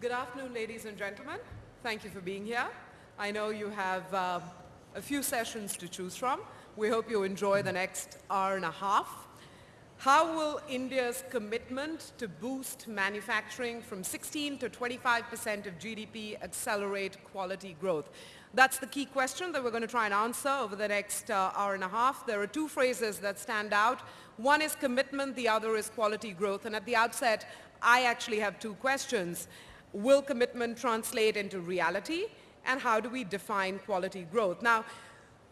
Good afternoon, ladies and gentlemen. Thank you for being here. I know you have uh, a few sessions to choose from. We hope you enjoy the next hour and a half. How will India's commitment to boost manufacturing from 16 to 25% of GDP accelerate quality growth? That's the key question that we're going to try and answer over the next uh, hour and a half. There are two phrases that stand out. One is commitment, the other is quality growth. And at the outset, I actually have two questions. Will commitment translate into reality? And how do we define quality growth? Now,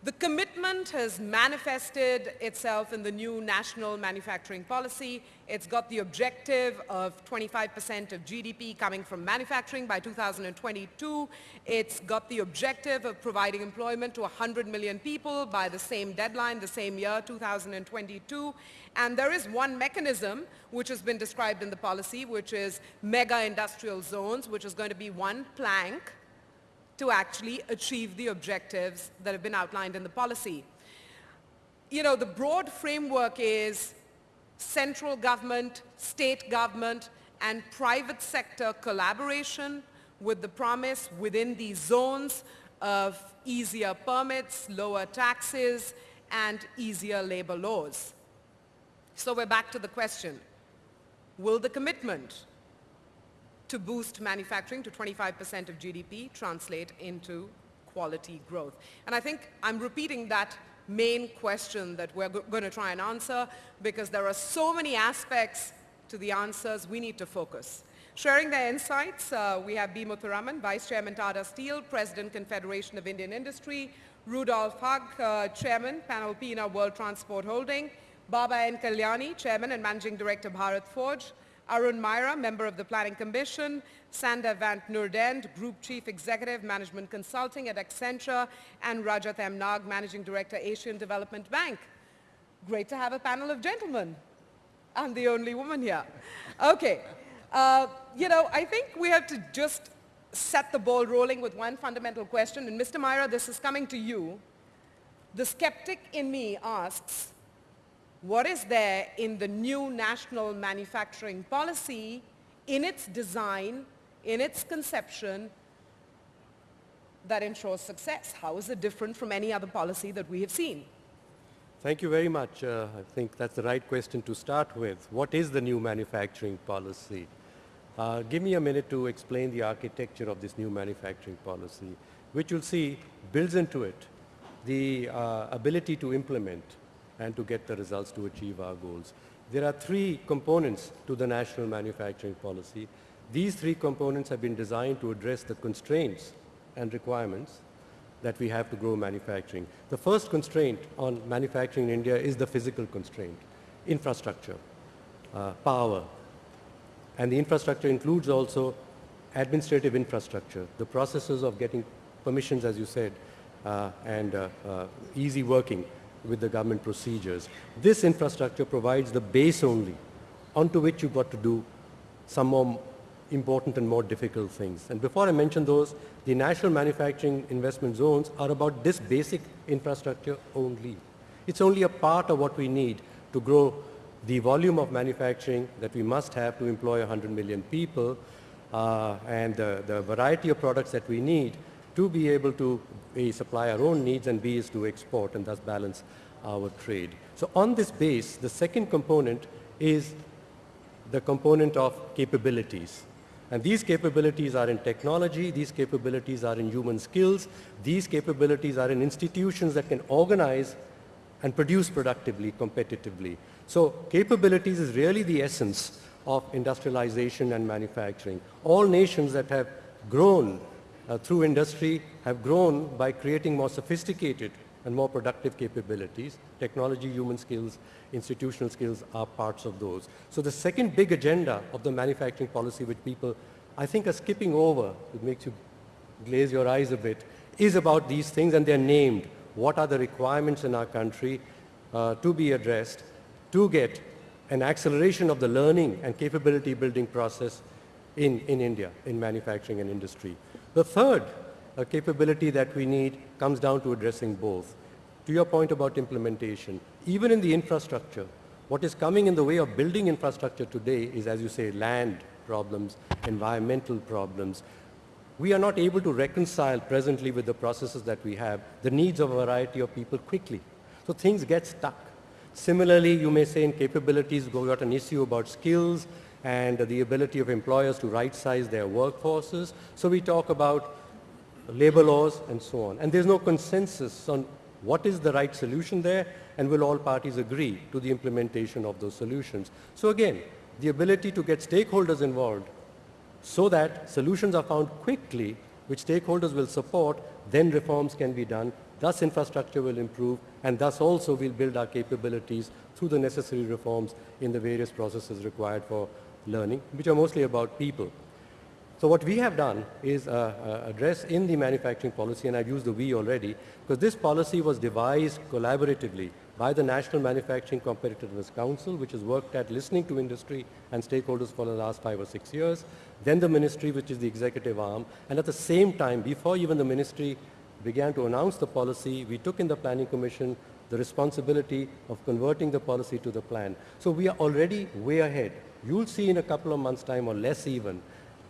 the commitment has manifested itself in the new national manufacturing policy. It's got the objective of 25% of GDP coming from manufacturing by 2022. It's got the objective of providing employment to 100 million people by the same deadline, the same year, 2022. And there is one mechanism which has been described in the policy, which is mega industrial zones, which is going to be one plank to actually achieve the objectives that have been outlined in the policy. You know, the broad framework is central government, state government, and private sector collaboration with the promise within these zones of easier permits, lower taxes, and easier labor laws. So we're back to the question, will the commitment to boost manufacturing to 25% of GDP translate into quality growth? And I think I'm repeating that main question that we're going to try and answer because there are so many aspects to the answers we need to focus. Sharing their insights, uh, we have B. Muthuraman, Vice Chairman Tata Steel, President Confederation of Indian Industry, Rudolf Hug, uh, Chairman, Panalpina World Transport Holding, Baba N. Kalyani, Chairman and Managing Director Bharat Forge, Arun Maira, member of the Planning Commission, Sander van Noordende, Group Chief Executive, Management Consulting at Accenture, and Rajat M. Nag, Managing Director, Asian Development Bank. Great to have a panel of gentlemen. I'm the only woman here. Okay. Uh, you know, I think we have to just set the ball rolling with one fundamental question. And Mr. Maira, this is coming to you. The skeptic in me asks, what is there in the new national manufacturing policy, in its design, in its conception, that ensures success? How is it different from any other policy that we have seen? Thank you very much. Uh, I think that's the right question to start with. What is the new manufacturing policy? Uh, give me a minute to explain the architecture of this new manufacturing policy, which you'll see builds into it the uh, ability to implement and to get the results to achieve our goals. There are three components to the national manufacturing policy. These three components have been designed to address the constraints and requirements that we have to grow manufacturing. The first constraint on manufacturing in India is the physical constraint, infrastructure, uh, power. And the infrastructure includes also administrative infrastructure, the processes of getting permissions, as you said, uh, and uh, uh easy working with the government procedures. This infrastructure provides the base only onto which you've got to do some more important and more difficult things. And before I mention those, the national manufacturing investment zones are about this basic infrastructure only. It's only a part of what we need to grow the volume of manufacturing that we must have to employ 100 million people uh, and the, the variety of products that we need to be able to A, supply our own needs and B is to export and thus balance our trade. So on this base, the second component is the component of capabilities. And these capabilities are in technology, these capabilities are in human skills, these capabilities are in institutions that can organize and produce productively, competitively. So capabilities is really the essence of industrialization and manufacturing. All nations that have grown uh, through industry have grown by creating more sophisticated and more productive capabilities. Technology, human skills, institutional skills are parts of those. So the second big agenda of the manufacturing policy which people I think are skipping over, it makes you glaze your eyes a bit, is about these things and they're named. What are the requirements in our country uh, to be addressed to get an acceleration of the learning and capability building process in, in India, in manufacturing and industry. The third capability that we need comes down to addressing both. To your point about implementation, even in the infrastructure, what is coming in the way of building infrastructure today is, as you say, land problems, environmental problems. We are not able to reconcile presently with the processes that we have the needs of a variety of people quickly. So things get stuck. Similarly, you may say in capabilities, we've got an issue about skills and the ability of employers to right-size their workforces. So we talk about labor laws and so on. And there's no consensus on what is the right solution there and will all parties agree to the implementation of those solutions. So again, the ability to get stakeholders involved so that solutions are found quickly, which stakeholders will support, then reforms can be done, thus infrastructure will improve, and thus also we'll build our capabilities through the necessary reforms in the various processes required for learning, which are mostly about people. So what we have done is uh, uh, address in the manufacturing policy, and I've used the we already, because this policy was devised collaboratively by the National Manufacturing Competitiveness Council, which has worked at listening to industry and stakeholders for the last five or six years, then the ministry, which is the executive arm, and at the same time, before even the ministry began to announce the policy, we took in the Planning Commission the responsibility of converting the policy to the plan. So we are already way ahead. You'll see in a couple of months' time or less even,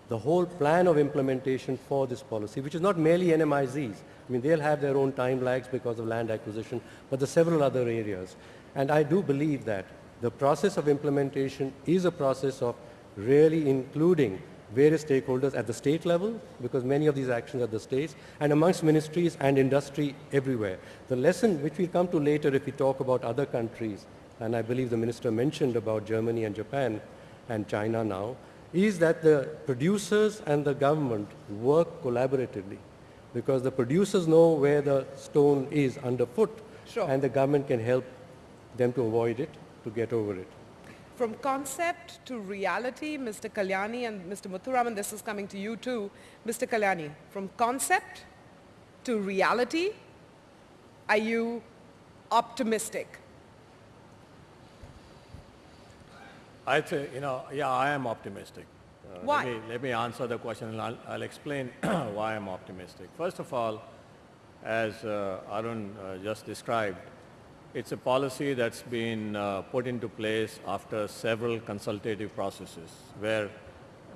the whole plan of implementation for this policy, which is not merely NMIZs. I mean, they'll have their own time lags because of land acquisition, but the several other areas. And I do believe that the process of implementation is a process of really including various stakeholders at the state level, because many of these actions are the states, and amongst ministries and industry everywhere. The lesson which we'll come to later if we talk about other countries, and I believe the minister mentioned about Germany and Japan and China now, is that the producers and the government work collaboratively because the producers know where the stone is underfoot Sure. and the government can help them to avoid it, to get over it. From concept to reality, Mr. Kalyani and Mr. Muthuraman, this is coming to you too. Mr. Kalyani, from concept to reality, are you optimistic? I think, you know, yeah, I am optimistic. Uh, Why? Let me, let me answer the question and I'll, I'll explain why I'm optimistic. First of all, as uh, Arun uh, just described, it's a policy that's been uh, put into place after several consultative processes where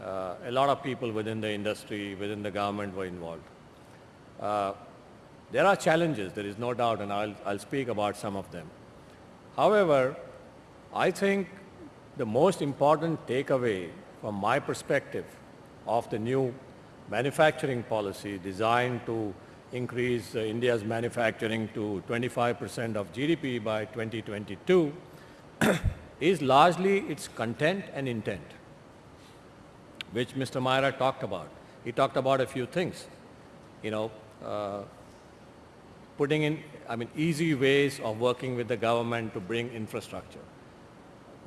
uh, a lot of people within the industry, within the government were involved. Uh, there are challenges, there is no doubt, and I'll, I'll speak about some of them. However, I think the most important takeaway from my perspective of the new manufacturing policy designed to increase uh, India's manufacturing to 25% of GDP by 2022 is largely its content and intent, which Mr. Maira talked about. He talked about a few things, you know, uh, putting in, I mean, easy ways of working with the government to bring infrastructure.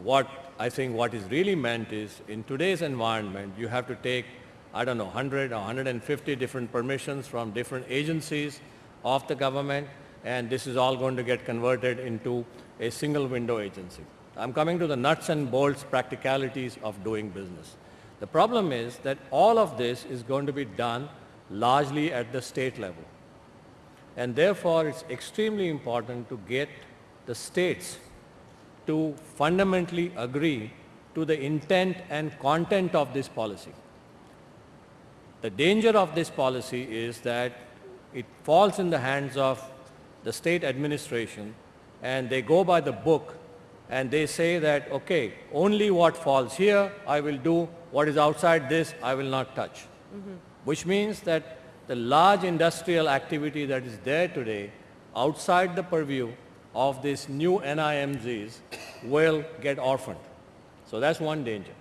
What I think what is really meant is in today's environment, you have to take, I don't know, 100 or 150 different permissions from different agencies of the government, and this is all going to get converted into a single window agency. I'm coming to the nuts and bolts practicalities of doing business. The problem is that all of this is going to be done largely at the state level. And therefore, it's extremely important to get the states to fundamentally agree to the intent and content of this policy. The danger of this policy is that it falls in the hands of the state administration and they go by the book and they say that, okay, only what falls here I will do, what is outside this I will not touch. Mm-hmm. Which means that the large industrial activity that is there today outside the purview of these new NIMZs will get orphaned. So that's one danger.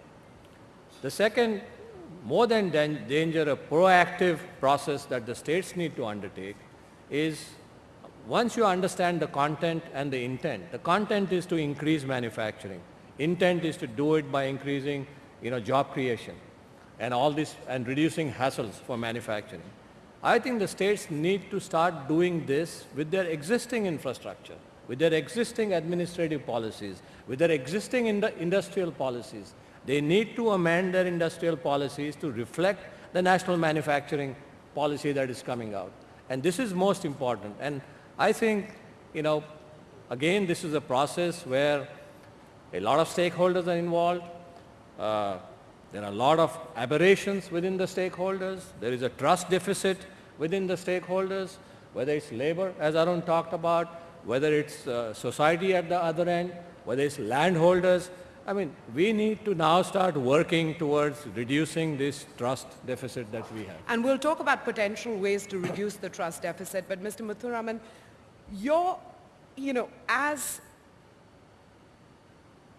The second, more than dan- danger, a proactive process that the states need to undertake is once you understand the content and the intent, the content is to increase manufacturing. Intent is to do it by increasing, you know, job creation and all this and reducing hassles for manufacturing. I think the states need to start doing this with their existing infrastructure, with their existing administrative policies, with their existing indu- industrial policies. They need to amend their industrial policies to reflect the national manufacturing policy that is coming out. And this is most important. And I think, you know, again, this is a process where a lot of stakeholders are involved. Uh, There are a lot of aberrations within the stakeholders. There is a trust deficit within the stakeholders, whether it's labor, as Arun talked about, whether it's uh, society at the other end, whether it's landholders. I mean, we need to now start working towards reducing this trust deficit that we have. And we'll talk about potential ways to reduce the trust deficit. But Mr. Muthuraman, you're, you know, as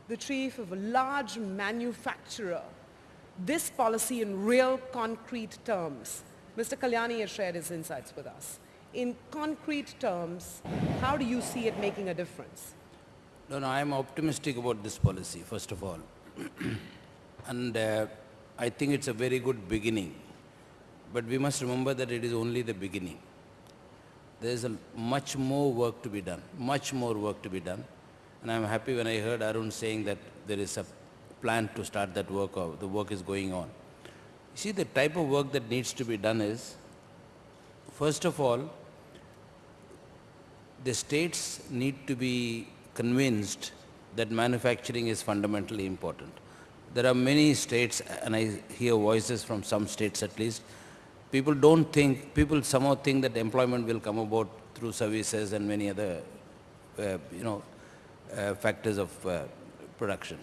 the chief of a large manufacturer, this policy in real concrete terms, Mr. Kalyani has shared his insights with us. In concrete terms, how do you see it making a difference? No, no, I am optimistic about this policy, first of all. and uh, I think it's a very good beginning. But we must remember that it is only the beginning. There is a much more work to be done, much more work to be done. And I'm happy when I heard Arun saying that there is a plan to start that work or the work is going on. You see, the type of work that needs to be done is, first of all, the states need to be convinced that manufacturing is fundamentally important. There are many states, and I hear voices from some states at least, people don't think, people somehow think that employment will come about through services and many other, uh, you know, uh, factors of uh, production.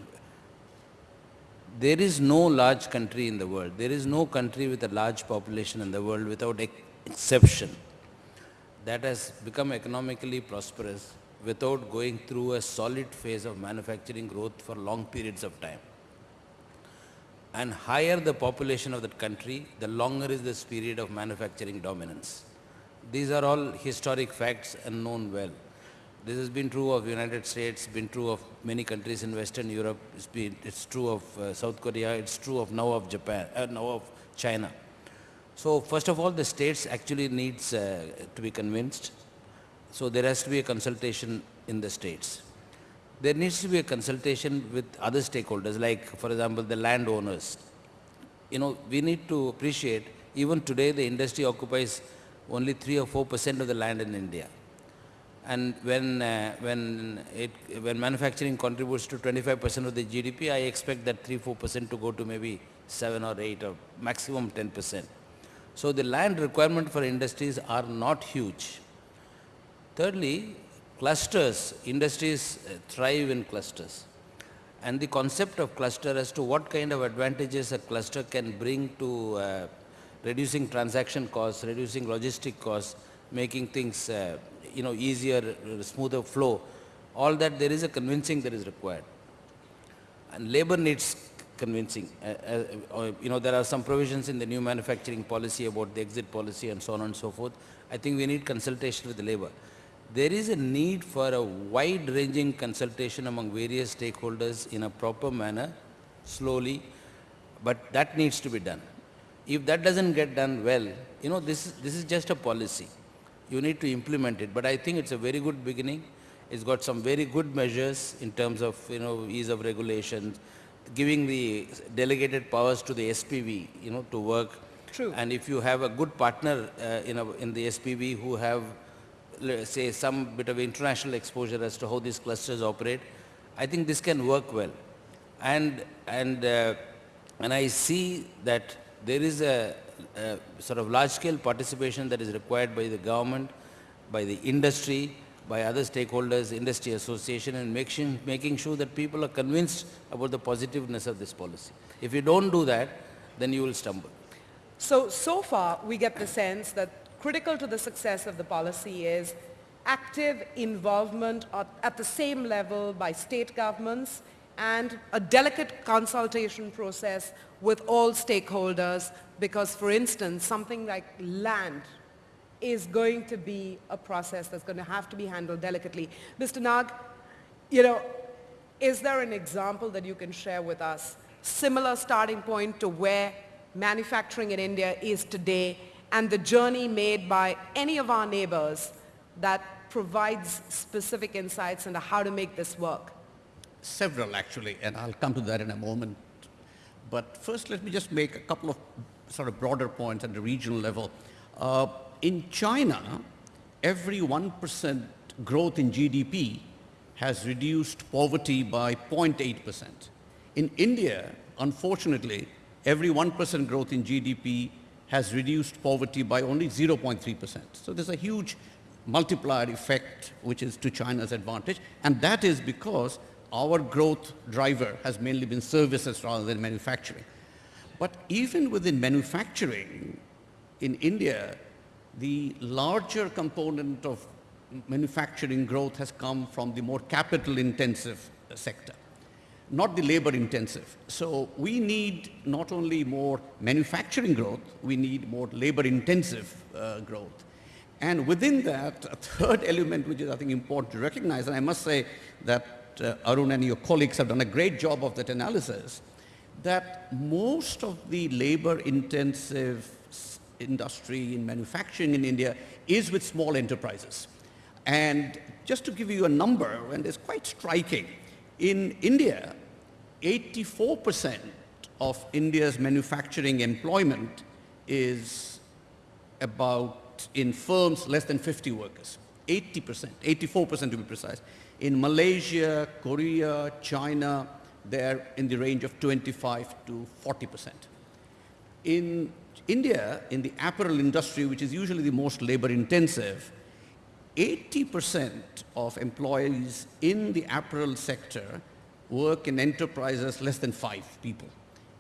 There is no large country in the world, there is no country with a large population in the world without exception that has become economically prosperous without going through a solid phase of manufacturing growth for long periods of time. And higher the population of that country, the longer is this period of manufacturing dominance. These are all historic facts and known well. This has been true of United States, been true of many countries in Western Europe, it's, been, it's true of uh, South Korea, it's true of now of Japan, uh, now of China. So first of all, the states actually needs uh, to be convinced. So there has to be a consultation in the states. There needs to be a consultation with other stakeholders, like for example, the landowners. You know, we need to appreciate, even today the industry occupies only 3 or 4 percent of the land in India. And when, uh, when, it, when manufacturing contributes to 25 percent of the GDP, I expect that 3-4 percent to go to maybe 7 or 8 or maximum 10 percent. So the land requirement for industries are not huge. Thirdly, clusters, industries uh, thrive in clusters. And the concept of cluster as to what kind of advantages a cluster can bring to uh, reducing transaction costs, reducing logistic costs, making things uh, you know, easier, uh, smoother flow, all that there is a convincing that is required. And labor needs convincing. Uh, uh, you know, there are some provisions in the new manufacturing policy about the exit policy and so on and so forth. I think we need consultation with the labor. There is a need for a wide-ranging consultation among various stakeholders in a proper manner, slowly, but that needs to be done. If that doesn't get done well, you know, this, this is just a policy you need to implement it. But I think it's a very good beginning. It's got some very good measures in terms of, you know, ease of regulations, giving the delegated powers to the SPV, you know, to work. True. And if you have a good partner uh, in, a, in the SPV who have, say, some bit of international exposure as to how these clusters operate, I think this can work well. And, and, uh, and I see that there is a uh, sort of large-scale participation that is required by the government, by the industry, by other stakeholders, industry association, and making, making sure that people are convinced about the positiveness of this policy. If you don't do that, then you will stumble. So, so far, we get the sense that critical to the success of the policy is active involvement at, at the same level by state governments and a delicate consultation process with all stakeholders because, for instance, something like land is going to be a process that's going to have to be handled delicately. Mr. Nag, you know, is there an example that you can share with us, similar starting point to where manufacturing in India is today and the journey made by any of our neighbors that provides specific insights into how to make this work? Several actually, and I'll come to that in a moment. But first let me just make a couple of sort of broader points at the regional level. Uh, in China, every 1% growth in GDP has reduced poverty by 0.8%. In India, unfortunately, every 1% growth in GDP has reduced poverty by only 0.3%. So there's a huge multiplier effect which is to China's advantage and that is because our growth driver has mainly been services rather than manufacturing. But even within manufacturing in India, the larger component of manufacturing growth has come from the more capital intensive sector not the labor intensive. So we need not only more manufacturing growth, we need more labor intensive uh, growth. And within that, a third element which is I think important to recognize, and I must say that uh, Arun and your colleagues have done a great job of that analysis, that most of the labor intensive industry in manufacturing in India is with small enterprises. And just to give you a number, and it's quite striking, in India, 84% of India's manufacturing employment is about in firms less than 50 workers. 80%, 84% to be precise. In Malaysia, Korea, China, they're in the range of 25 to 40%. In India, in the apparel industry, which is usually the most labor intensive, 80% of employees in the apparel sector work in enterprises less than five people.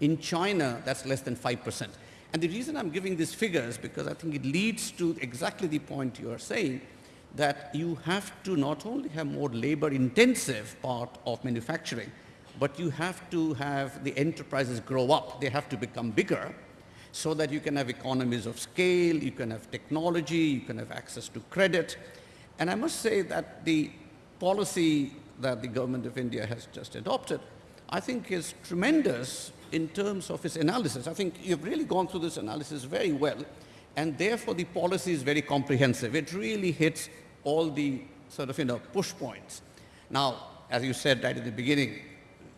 In China, that's less than 5%. And the reason I'm giving these figures because I think it leads to exactly the point you are saying that you have to not only have more labor intensive part of manufacturing, but you have to have the enterprises grow up. They have to become bigger so that you can have economies of scale, you can have technology, you can have access to credit, and I must say that the policy that the government of India has just adopted, I think is tremendous in terms of its analysis. I think you've really gone through this analysis very well, and therefore the policy is very comprehensive. It really hits all the sort of, you know, push points. Now, as you said right at the beginning,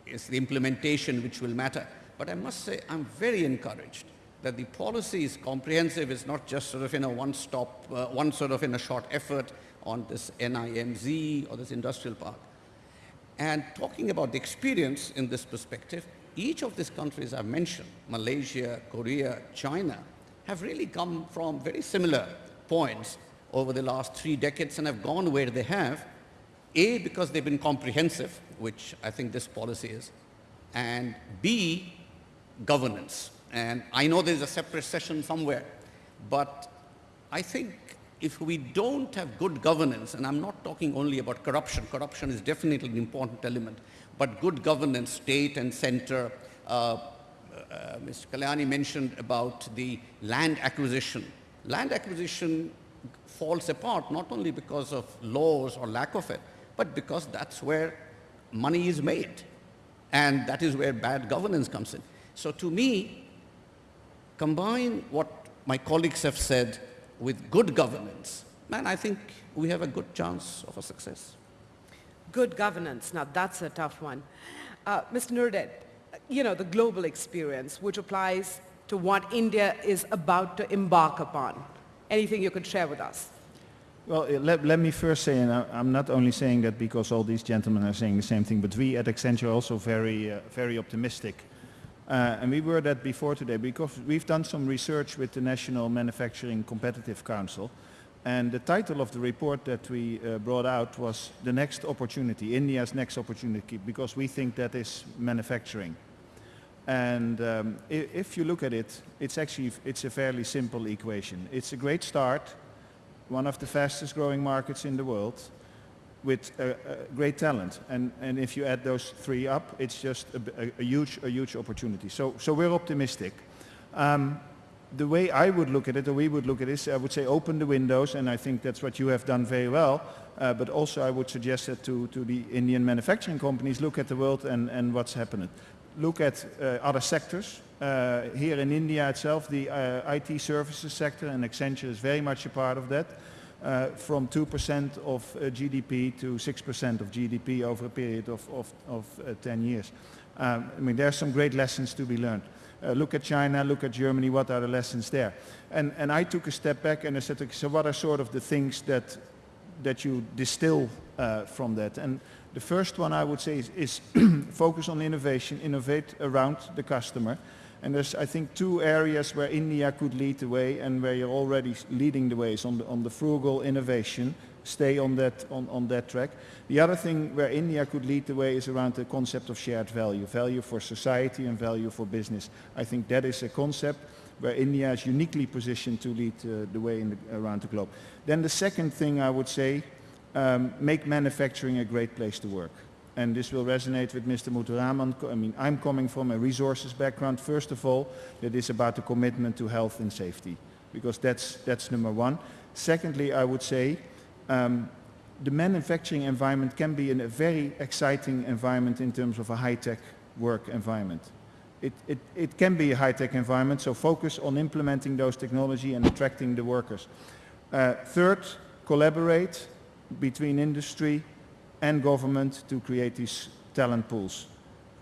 it's the implementation which will matter. But I must say, I'm very encouraged that the policy is comprehensive. It's not just sort of, you know, one stop, uh, one sort of in a short effort on this NIMZ or this industrial park. And talking about the experience in this perspective, each of these countries I've mentioned, Malaysia, Korea, China, have really come from very similar points over the last three decades and have gone where they have. A, because they've been comprehensive, which I think this policy is, and B, governance. And I know there's a separate session somewhere, but I think if we don't have good governance, and I'm not talking only about corruption, corruption is definitely an important element, but good governance, state and center, uh, uh, Mr. Kalyani mentioned about the land acquisition. Land acquisition falls apart not only because of laws or lack of it, but because that's where money is made. And that is where bad governance comes in. So to me, combine what my colleagues have said with good governance, man, I think we have a good chance of a success. Good governance. Now, that's a tough one. Uh, Mr. Noordende, you know, the global experience, which applies to what India is about to embark upon. Anything you could share with us? Well, uh, let, let me first say, and I, am not only saying that because all these gentlemen are saying the same thing, but we at Accenture are also very, uh, very optimistic uh, and we were that before today because we've done some research with the National Manufacturing Competitive Council. And the title of the report that we uh, brought out was The Next Opportunity, India's Next Opportunity, because we think that is manufacturing. And um, if, if you look at it, it's actually it's a fairly simple equation. It's a great start, one of the fastest growing markets in the world with great talent. And, and if you add those three up, it's just a, a, a huge, a huge opportunity. So, so we're optimistic. Um, the way I would look at it, or we would look at it, is I would say open the windows, and I think that's what you have done very well. Uh, but also I would suggest that to, to the Indian manufacturing companies, look at the world and, and what's happening. Look at uh, other sectors. Uh, here in India itself, the uh, IT services sector, and Accenture is very much a part of that uh, from 2% of uh, GDP to 6% of GDP over a period of, of, of uh, 10 years. Um, I mean, there are some great lessons to be learned. Uh, look at China, look at Germany, what are the lessons there? And, and I took a step back and I said, okay, so what are sort of the things that, that you distill uh, from that? And The first one I would say is, is focus on innovation, innovate around the customer. And there's, I think, two areas where India could lead the way and where you're already leading the ways on the, on the frugal innovation. Stay on that, on, on that track. The other thing where India could lead the way is around the concept of shared value, value for society and value for business. I think that is a concept where India is uniquely positioned to lead uh, the way the, around the globe. Then the second thing I would say, um, make manufacturing a great place to work. And this will resonate with Mr. Muthuraman. I mean, I'm coming from a resources background. First of all, that is about the commitment to health and safety, because that's, that's number one. Secondly, I would say um, the manufacturing environment can be in a very exciting environment in terms of a high-tech work environment. It, it, it can be a high-tech environment, so focus on implementing those technology and attracting the workers. Uh, third, collaborate between industry and government to create these talent pools.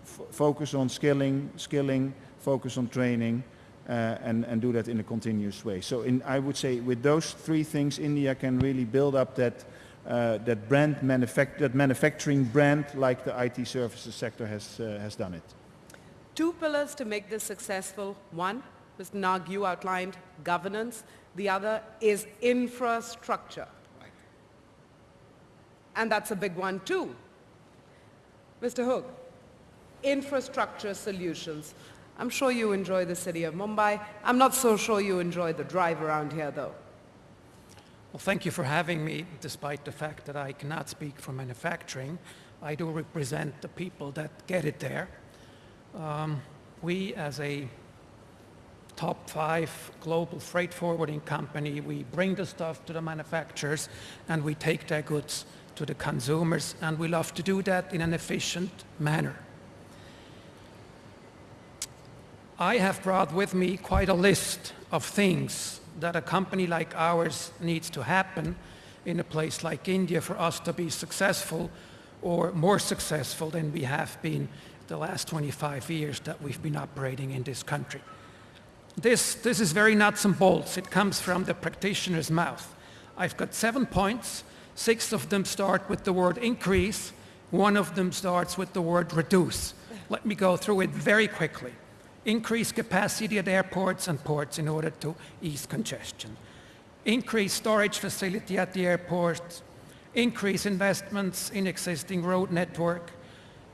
F focus on skilling, skilling, focus on training, uh, and, and do that in a continuous way. So in, I would say with those three things, India can really build up that, uh, that brand, that manufacturing brand like the IT services sector has, uh, has done it. Two pillars to make this successful. One, Mr. Nag, you outlined governance. The other is infrastructure. And that's a big one too. Mr. Hug, infrastructure solutions. I'm sure you enjoy the city of Mumbai. I'm not so sure you enjoy the drive around here though. Well, thank you for having me, despite the fact that I cannot speak for manufacturing. I do represent the people that get it there. Um, we, as a top five global freight forwarding company, we bring the stuff to the manufacturers and we take their goods to the consumers, and we love to do that in an efficient manner. I have brought with me quite a list of things that a company like ours needs to happen in a place like India for us to be successful or more successful than we have been the last 25 years that we've been operating in this country. This, this is very nuts and bolts. It comes from the practitioner's mouth. I've got seven points Six of them start with the word increase. One of them starts with the word reduce. Let me go through it very quickly. Increase capacity at airports and ports in order to ease congestion. Increase storage facility at the airports. Increase investments in existing road network.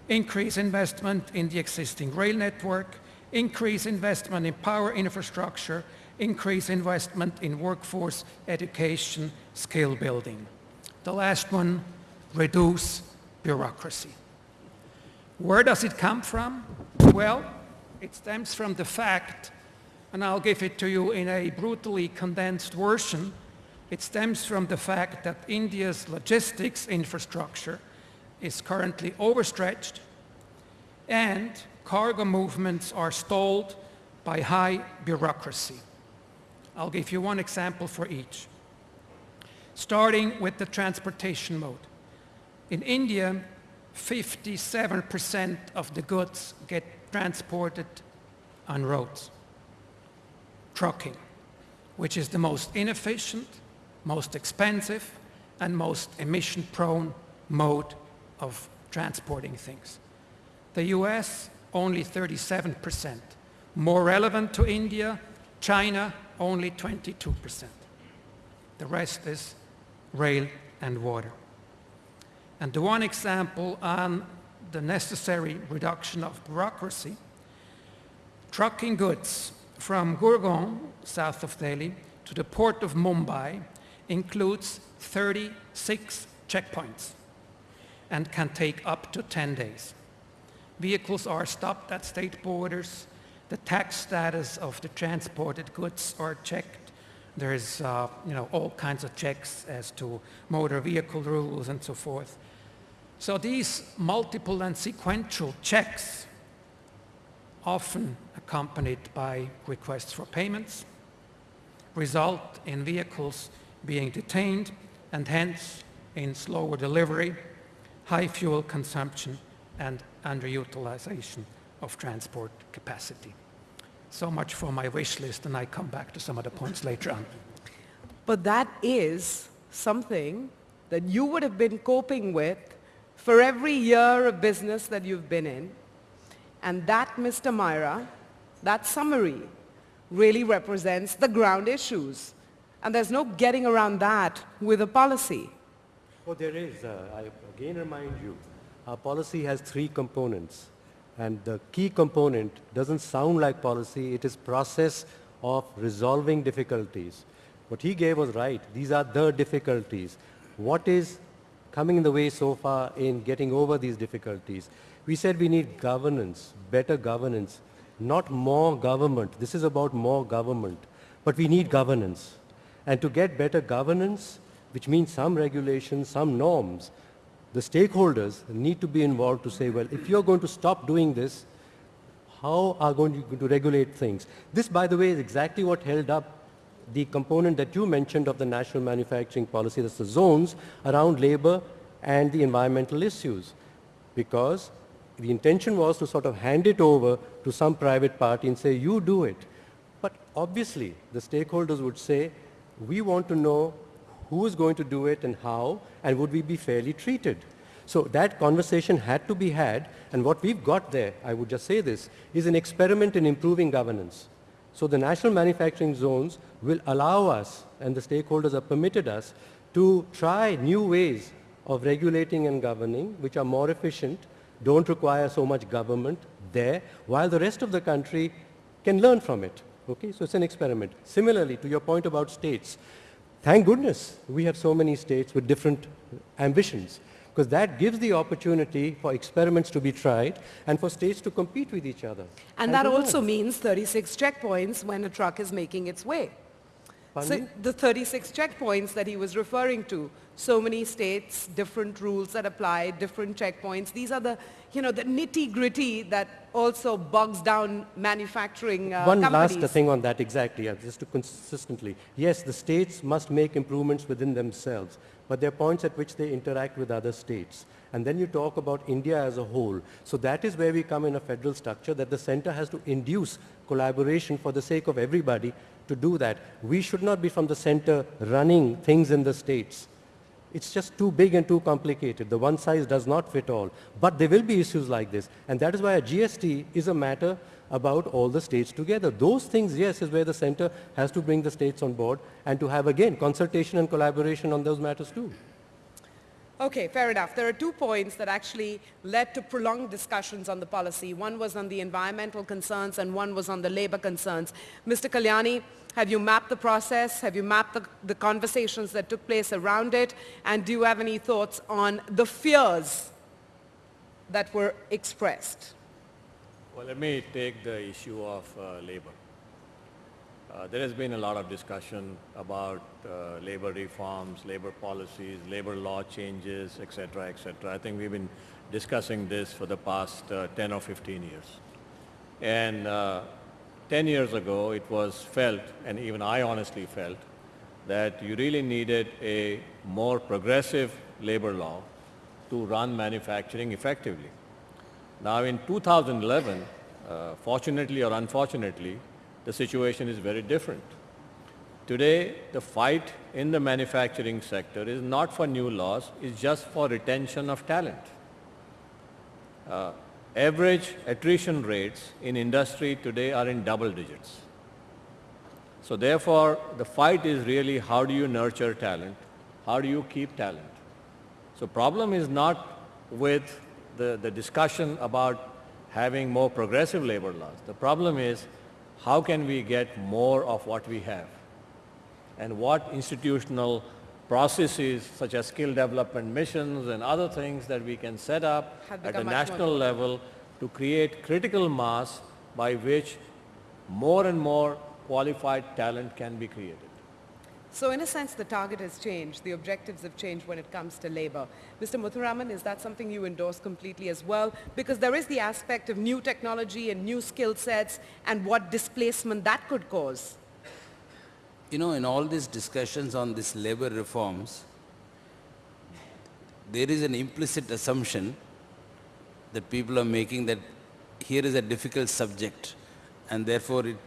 Increase investment in the existing rail network. Increase investment in power infrastructure. Increase investment in workforce education, skill building. The last one, reduce bureaucracy. Where does it come from? Well, it stems from the fact, and I'll give it to you in a brutally condensed version, it stems from the fact that India's logistics infrastructure is currently overstretched and cargo movements are stalled by high bureaucracy. I'll give you one example for each starting with the transportation mode. In India, 57% of the goods get transported on roads, trucking, which is the most inefficient, most expensive, and most emission-prone mode of transporting things. The US, only 37%. More relevant to India, China, only 22%. The rest is rail, and water. And the one example on the necessary reduction of bureaucracy, trucking goods from Gurgaon, south of Delhi, to the port of Mumbai includes 36 checkpoints and can take up to 10 days. Vehicles are stopped at state borders. The tax status of the transported goods are checked there's uh, you know, all kinds of checks as to motor vehicle rules and so forth. So these multiple and sequential checks, often accompanied by requests for payments, result in vehicles being detained and hence in slower delivery, high fuel consumption, and underutilization of transport capacity. So much for my wish list, and I come back to some of the points later on. But that is something that you would have been coping with for every year of business that you've been in. And that, Mr. Maira, that summary really represents the ground issues. And there's no getting around that with a policy. Oh, there is. Uh, I again remind you, our policy has three components. And the key component doesn't sound like policy, it is process of resolving difficulties. What he gave was right. These are the difficulties. What is coming in the way so far in getting over these difficulties? We said we need governance, better governance, not more government. This is about more government. But we need governance. And to get better governance, which means some regulations, some norms, the stakeholders need to be involved to say, well, if you're going to stop doing this, how are going to, to regulate things? This, by the way, is exactly what held up the component that you mentioned of the national manufacturing policy, that's the zones around labor and the environmental issues. Because the intention was to sort of hand it over to some private party and say, you do it. But obviously, the stakeholders would say, we want to know who is going to do it and how, and would we be fairly treated? So that conversation had to be had, and what we've got there, I would just say this, is an experiment in improving governance. So the national manufacturing zones will allow us, and the stakeholders have permitted us, to try new ways of regulating and governing, which are more efficient, don't require so much government there, while the rest of the country can learn from it. Okay, so it's an experiment. Similarly, to your point about states, thank goodness we have so many states with different ambitions because that gives the opportunity for experiments to be tried and for states to compete with each other. And, that also means 36 checkpoints when a truck is making its way. So the 36 checkpoints that he was referring to, so many states, different rules that apply, different checkpoints. These are the, you know, the nitty-gritty that also bogs down manufacturing uh, One companies. last thing on that, exactly, just to consistently. Yes, the states must make improvements within themselves, but there are points at which they interact with other states. And then you talk about India as a whole. So that is where we come in a federal structure that the center has to induce collaboration for the sake of everybody to do that. We should not be from the center running things in the states. It's just too big and too complicated. The one size does not fit all. But there will be issues like this. And that is why a GST is a matter about all the states together. Those things, yes, is where the center has to bring the states on board and to have, again, consultation and collaboration on those matters too. Okay, fair enough. There are two points that actually led to prolonged discussions on the policy. One was on the environmental concerns and one was on the labor concerns. Mr. Kalyani, have you mapped the process? Have you mapped the, the conversations that took place around it? And do you have any thoughts on the fears that were expressed? Well, let me take the issue of uh, labor. Uh, there has been a lot of discussion about uh, labor reforms, labor policies, labor law changes, et cetera, et cetera. I think we've been discussing this for the past uh, 10 or 15 years. And uh, 10 years ago, it was felt, and even I honestly felt, that you really needed a more progressive labor law to run manufacturing effectively. Now in 2011, uh, fortunately or unfortunately, the situation is very different. Today, the fight in the manufacturing sector is not for new laws, it's just for retention of talent. Uh, average attrition rates in industry today are in double digits. So therefore, the fight is really how do you nurture talent? How do you keep talent? So problem is not with the, the discussion about having more progressive labor laws. The problem is how can we get more of what we have? And what institutional processes such as skill development missions and other things that we can set up at a become much more national level to create critical mass by which more and more qualified talent can be created. So in a sense, the target has changed. The objectives have changed when it comes to labor. Mr. Muthuraman, is that something you endorse completely as well? Because there is the aspect of new technology and new skill sets and what displacement that could cause. You know, in all these discussions on these labor reforms, there is an implicit assumption that people are making that here is a difficult subject and therefore it,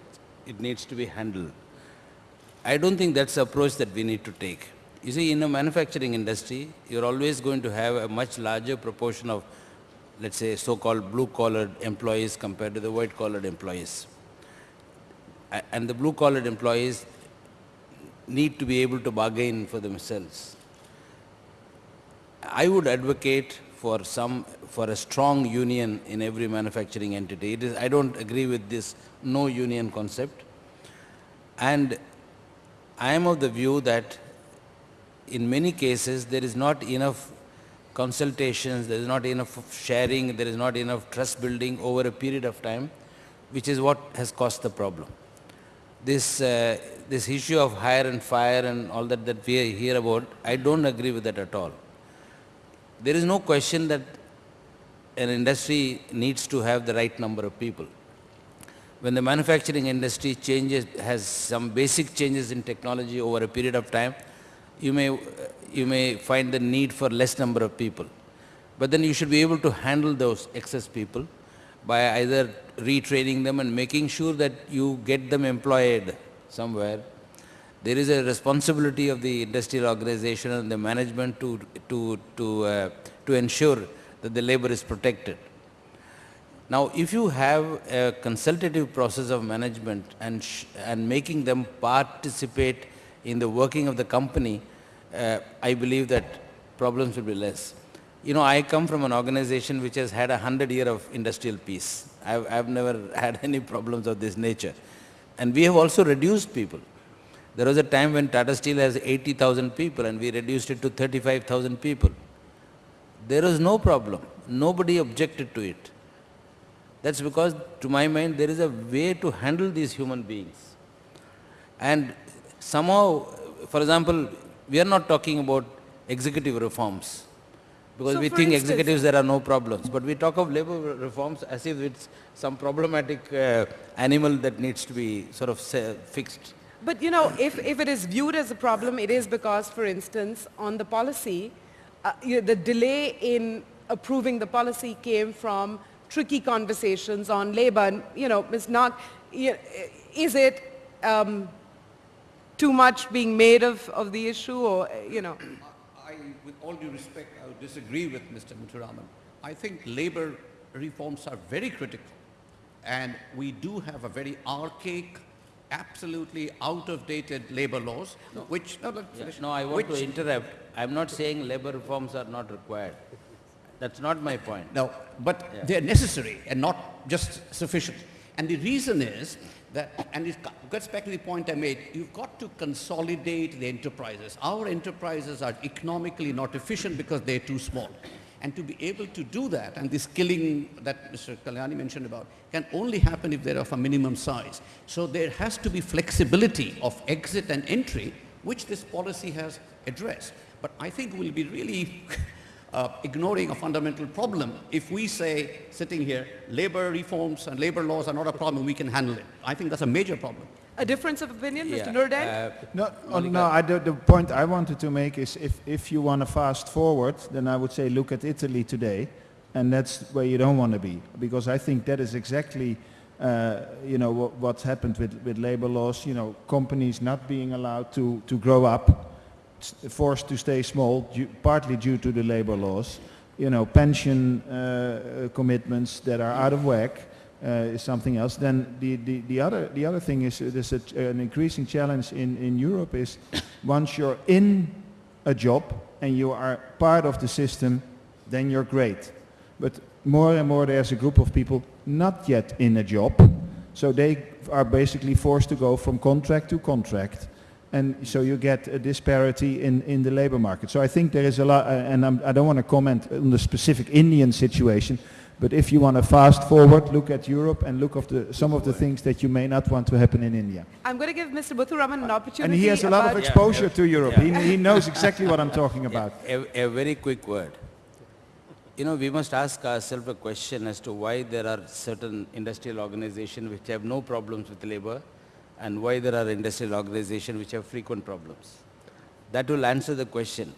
it needs to be handled. I don't think that's the approach that we need to take. You see, in a manufacturing industry, you're always going to have a much larger proportion of, let's say, so-called blue-collared employees compared to the white-collared employees. And the blue-collared employees need to be able to bargain for themselves. I would advocate for some, for a strong union in every manufacturing entity. It is, I don't agree with this no union concept. And I am of the view that in many cases there is not enough consultations, there is not enough sharing, there is not enough trust building over a period of time, which is what has caused the problem. This, uh, this issue of hire and fire and all that that we hear about, I don't agree with that at all. There is no question that an industry needs to have the right number of people. When the manufacturing industry changes, has some basic changes in technology over a period of time, you may, you may find the need for less number of people. But then you should be able to handle those excess people by either retraining them and making sure that you get them employed somewhere. There is a responsibility of the industrial organization and the management to, to, to, uh, to ensure that the labor is protected. Now, if you have a consultative process of management and, and making them participate in the working of the company, uh, I believe that problems will be less. You know, I come from an organization which has had a hundred year of industrial peace. I've, I've never had any problems of this nature. And we have also reduced people. There was a time when Tata Steel has 80,000 people and we reduced it to 35,000 people. There was no problem. Nobody objected to it. That's because, to my mind, there is a way to handle these human beings. And somehow, for example, we are not talking about executive reforms. Because So we think instance- executives there are no problems. But we talk of labor reforms as if it's some problematic uh, animal that needs to be sort of fixed. But you know, if, if it is viewed as a problem, it is because, for instance, on the policy, uh, you know, the delay in approving the policy came from tricky conversations on labor. And, you know, Ms. Nag, is it um, too much being made of, of the issue or, you know? I, with all due respect, I would disagree with Mr. Muthuraman. I think labor reforms are very critical. And we do have a very archaic, absolutely out-of-dated labor laws, which, no, Yeah. No, I want to Which- interrupt. I'm not saying labor reforms are not required. That's not my point. No, but they're necessary and not just sufficient. And the reason is that, and it gets back to the point I made, you've got to consolidate the enterprises. Our enterprises are economically not efficient because they're too small. And to be able to do that, and this killing that Mr. Kalyani mentioned about, can only happen if they're of a minimum size. So there has to be flexibility of exit and entry, which this policy has addressed. But I think we'll be really uh, ignoring a fundamental problem. If we say, sitting here, labor reforms and labor laws are not a problem, we can handle it. I think that's a major problem. A difference of opinion, Mr. Yeah, Noordende? uh, No, oh, no I, the, the point I wanted to make is if, if you want to fast forward, then I would say look at Italy today, and that's where you don't want to be, because I think that is exactly, uh, you know, what, what's happened with, with labor laws, you know, companies not being allowed to, to grow up, s- forced to stay small, due, partly due to the labor laws, you know, pension uh, commitments that are out of whack, uh, is something else. Then the, the, the, other, the other thing is uh, there's a, an increasing challenge in, in Europe is once you're in a job and you are part of the system, then you're great. But more and more there's a group of people not yet in a job, so they are basically forced to go from contract to contract. And so you get a disparity in, in the labor market. So I think there is a lot, uh, and I'm, I don't want to comment on the specific Indian situation, but if you want to fast forward, look at Europe and look of the, some of the things that you may not want to happen in India. I'm going to give Mr. Muthuraman an opportunity. And he has a lot of about- exposure to Europe. Yeah. He, he knows exactly what I'm talking about. A, a very quick word. You know, we must ask ourselves a question as to why there are certain industrial organizations which have no problems with labor and why there are industrial organizations which have frequent problems. That will answer the question.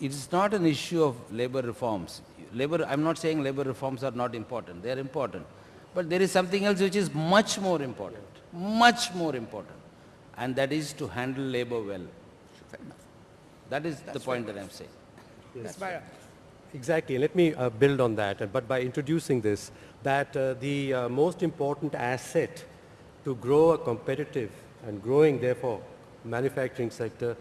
It is not an issue of labor reforms. Labor, I'm not saying labor reforms are not important. They are important. But there is something else which is much more important, much more important. And that is to handle labor well. That is the point that I'm saying. Ms. Maira. Exactly. Let me uh, build on that, but by introducing this, that uh, the uh, most important asset to grow a competitive and growing, therefore, manufacturing sector,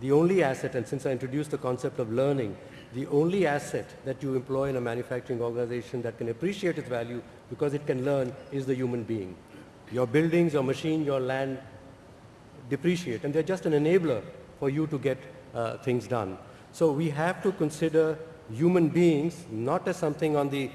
the only asset, and since I introduced the concept of learning, the only asset that you employ in a manufacturing organization that can appreciate its value because it can learn is the human being. Your buildings, your machine, your land depreciate, and they're just an enabler for you to get uh, things done. So we have to consider human beings not as something on the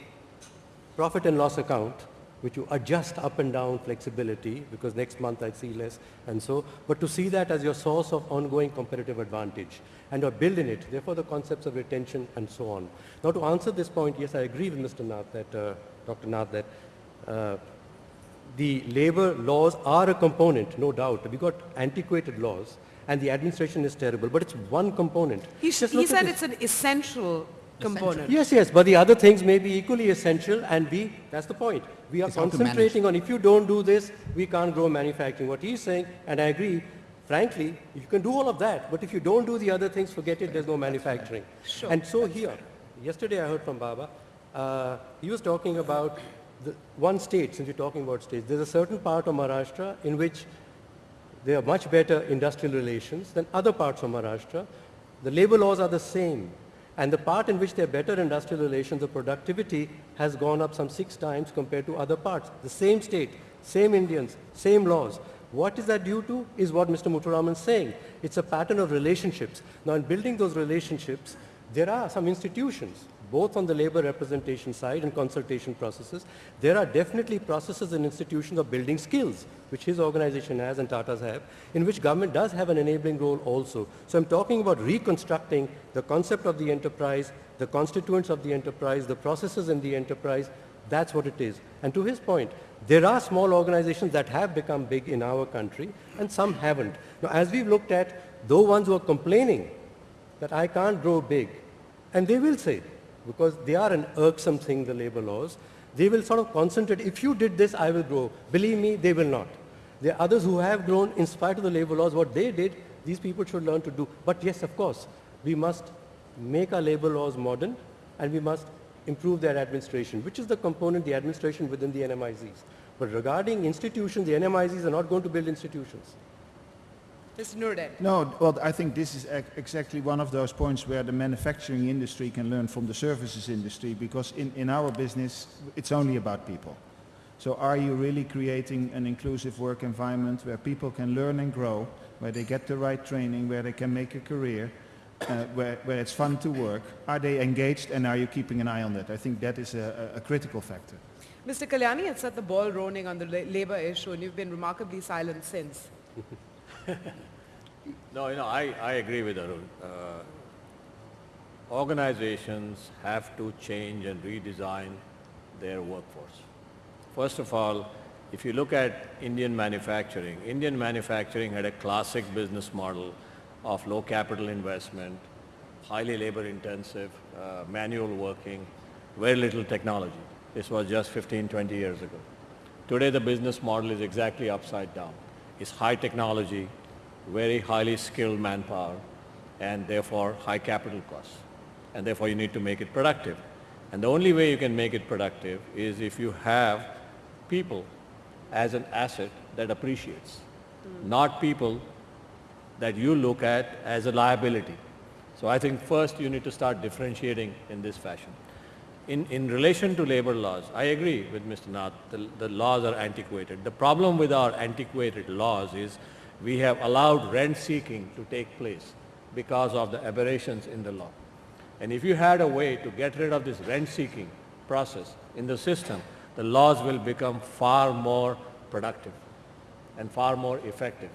profit and loss account, which you adjust up and down flexibility because next month I see less and so, but to see that as your source of ongoing competitive advantage and or build in it, therefore the concepts of retention and so on. Now to answer this point, yes, I agree with Mr. Nath that, uh, Dr. Nath that uh, the labor laws are a component, no doubt. We've got antiquated laws and the administration is terrible, but it's one component. He, he said it's an essential component. Yes, yes, but the other things may be equally essential and we, that's the point. We are It's concentrating on if you don't do this, we can't grow manufacturing. What he's saying, and I agree, frankly, you can do all of that, but if you don't do the other things, forget it, there's no manufacturing. Sure. And so here, yesterday I heard from Baba, uh, he was talking about the one state, since you're talking about states, there's a certain part of Maharashtra in which there are much better industrial relations than other parts of Maharashtra. The labor laws are the same. And the part in which there are better industrial relations, the productivity has gone up some six times compared to other parts. The same state, same Indians, same laws. What is that due to is what Mr. Muthuraman is saying. It's a pattern of relationships. Now in building those relationships, there are some institutions, both on the labor representation side and consultation processes. There are definitely processes and institutions of building skills, which his organization has and Tata's have, in which government does have an enabling role also. So I'm talking about reconstructing the concept of the enterprise, the constituents of the enterprise, the processes in the enterprise. That's what it is. And to his point, there are small organizations that have become big in our country and some haven't. Now, as we've looked at, those ones who are complaining that I can't grow big, and they will say, because they are an irksome thing, the labor laws, they will sort of concentrate, if you did this, I will grow. Believe me, they will not. There are others who have grown in spite of the labor laws. What they did, these people should learn to do. But yes, of course, we must make our labor laws modern and we must improve their administration, which is the component, the administration within the NMICs. But regarding institutions, the NMICs are not going to build institutions. Mr. Noordende. No, well, I think this is exactly one of those points where the manufacturing industry can learn from the services industry because in, in our business, it's only about people. So are you really creating an inclusive work environment where people can learn and grow, where they get the right training, where they can make a career, uh, where, where it's fun to work? Are they engaged and are you keeping an eye on that? I think that is a, a a critical factor. Mr. Kalyani had set the ball rolling on the labor issue and you've been remarkably silent since. No, you know, I, I agree with Arun. Uh, organizations have to change and redesign their workforce. First of all, if you look at Indian manufacturing, Indian manufacturing had a classic business model of low capital investment, highly labor intensive, uh, manual working, very little technology. This was just 15, 20 years ago. Today the business model is exactly upside down. It's high technology, very highly skilled manpower, and therefore high capital costs. And therefore you need to make it productive. And the only way you can make it productive is if you have people as an asset that appreciates, not people that you look at as a liability. So I think first you need to start differentiating in this fashion. In, in relation to labor laws, I agree with Mr. Nath, the, the laws are antiquated. The problem with our antiquated laws is we have allowed rent seeking to take place because of the aberrations in the law. And if you had a way to get rid of this rent seeking process in the system, the laws will become far more productive and far more effective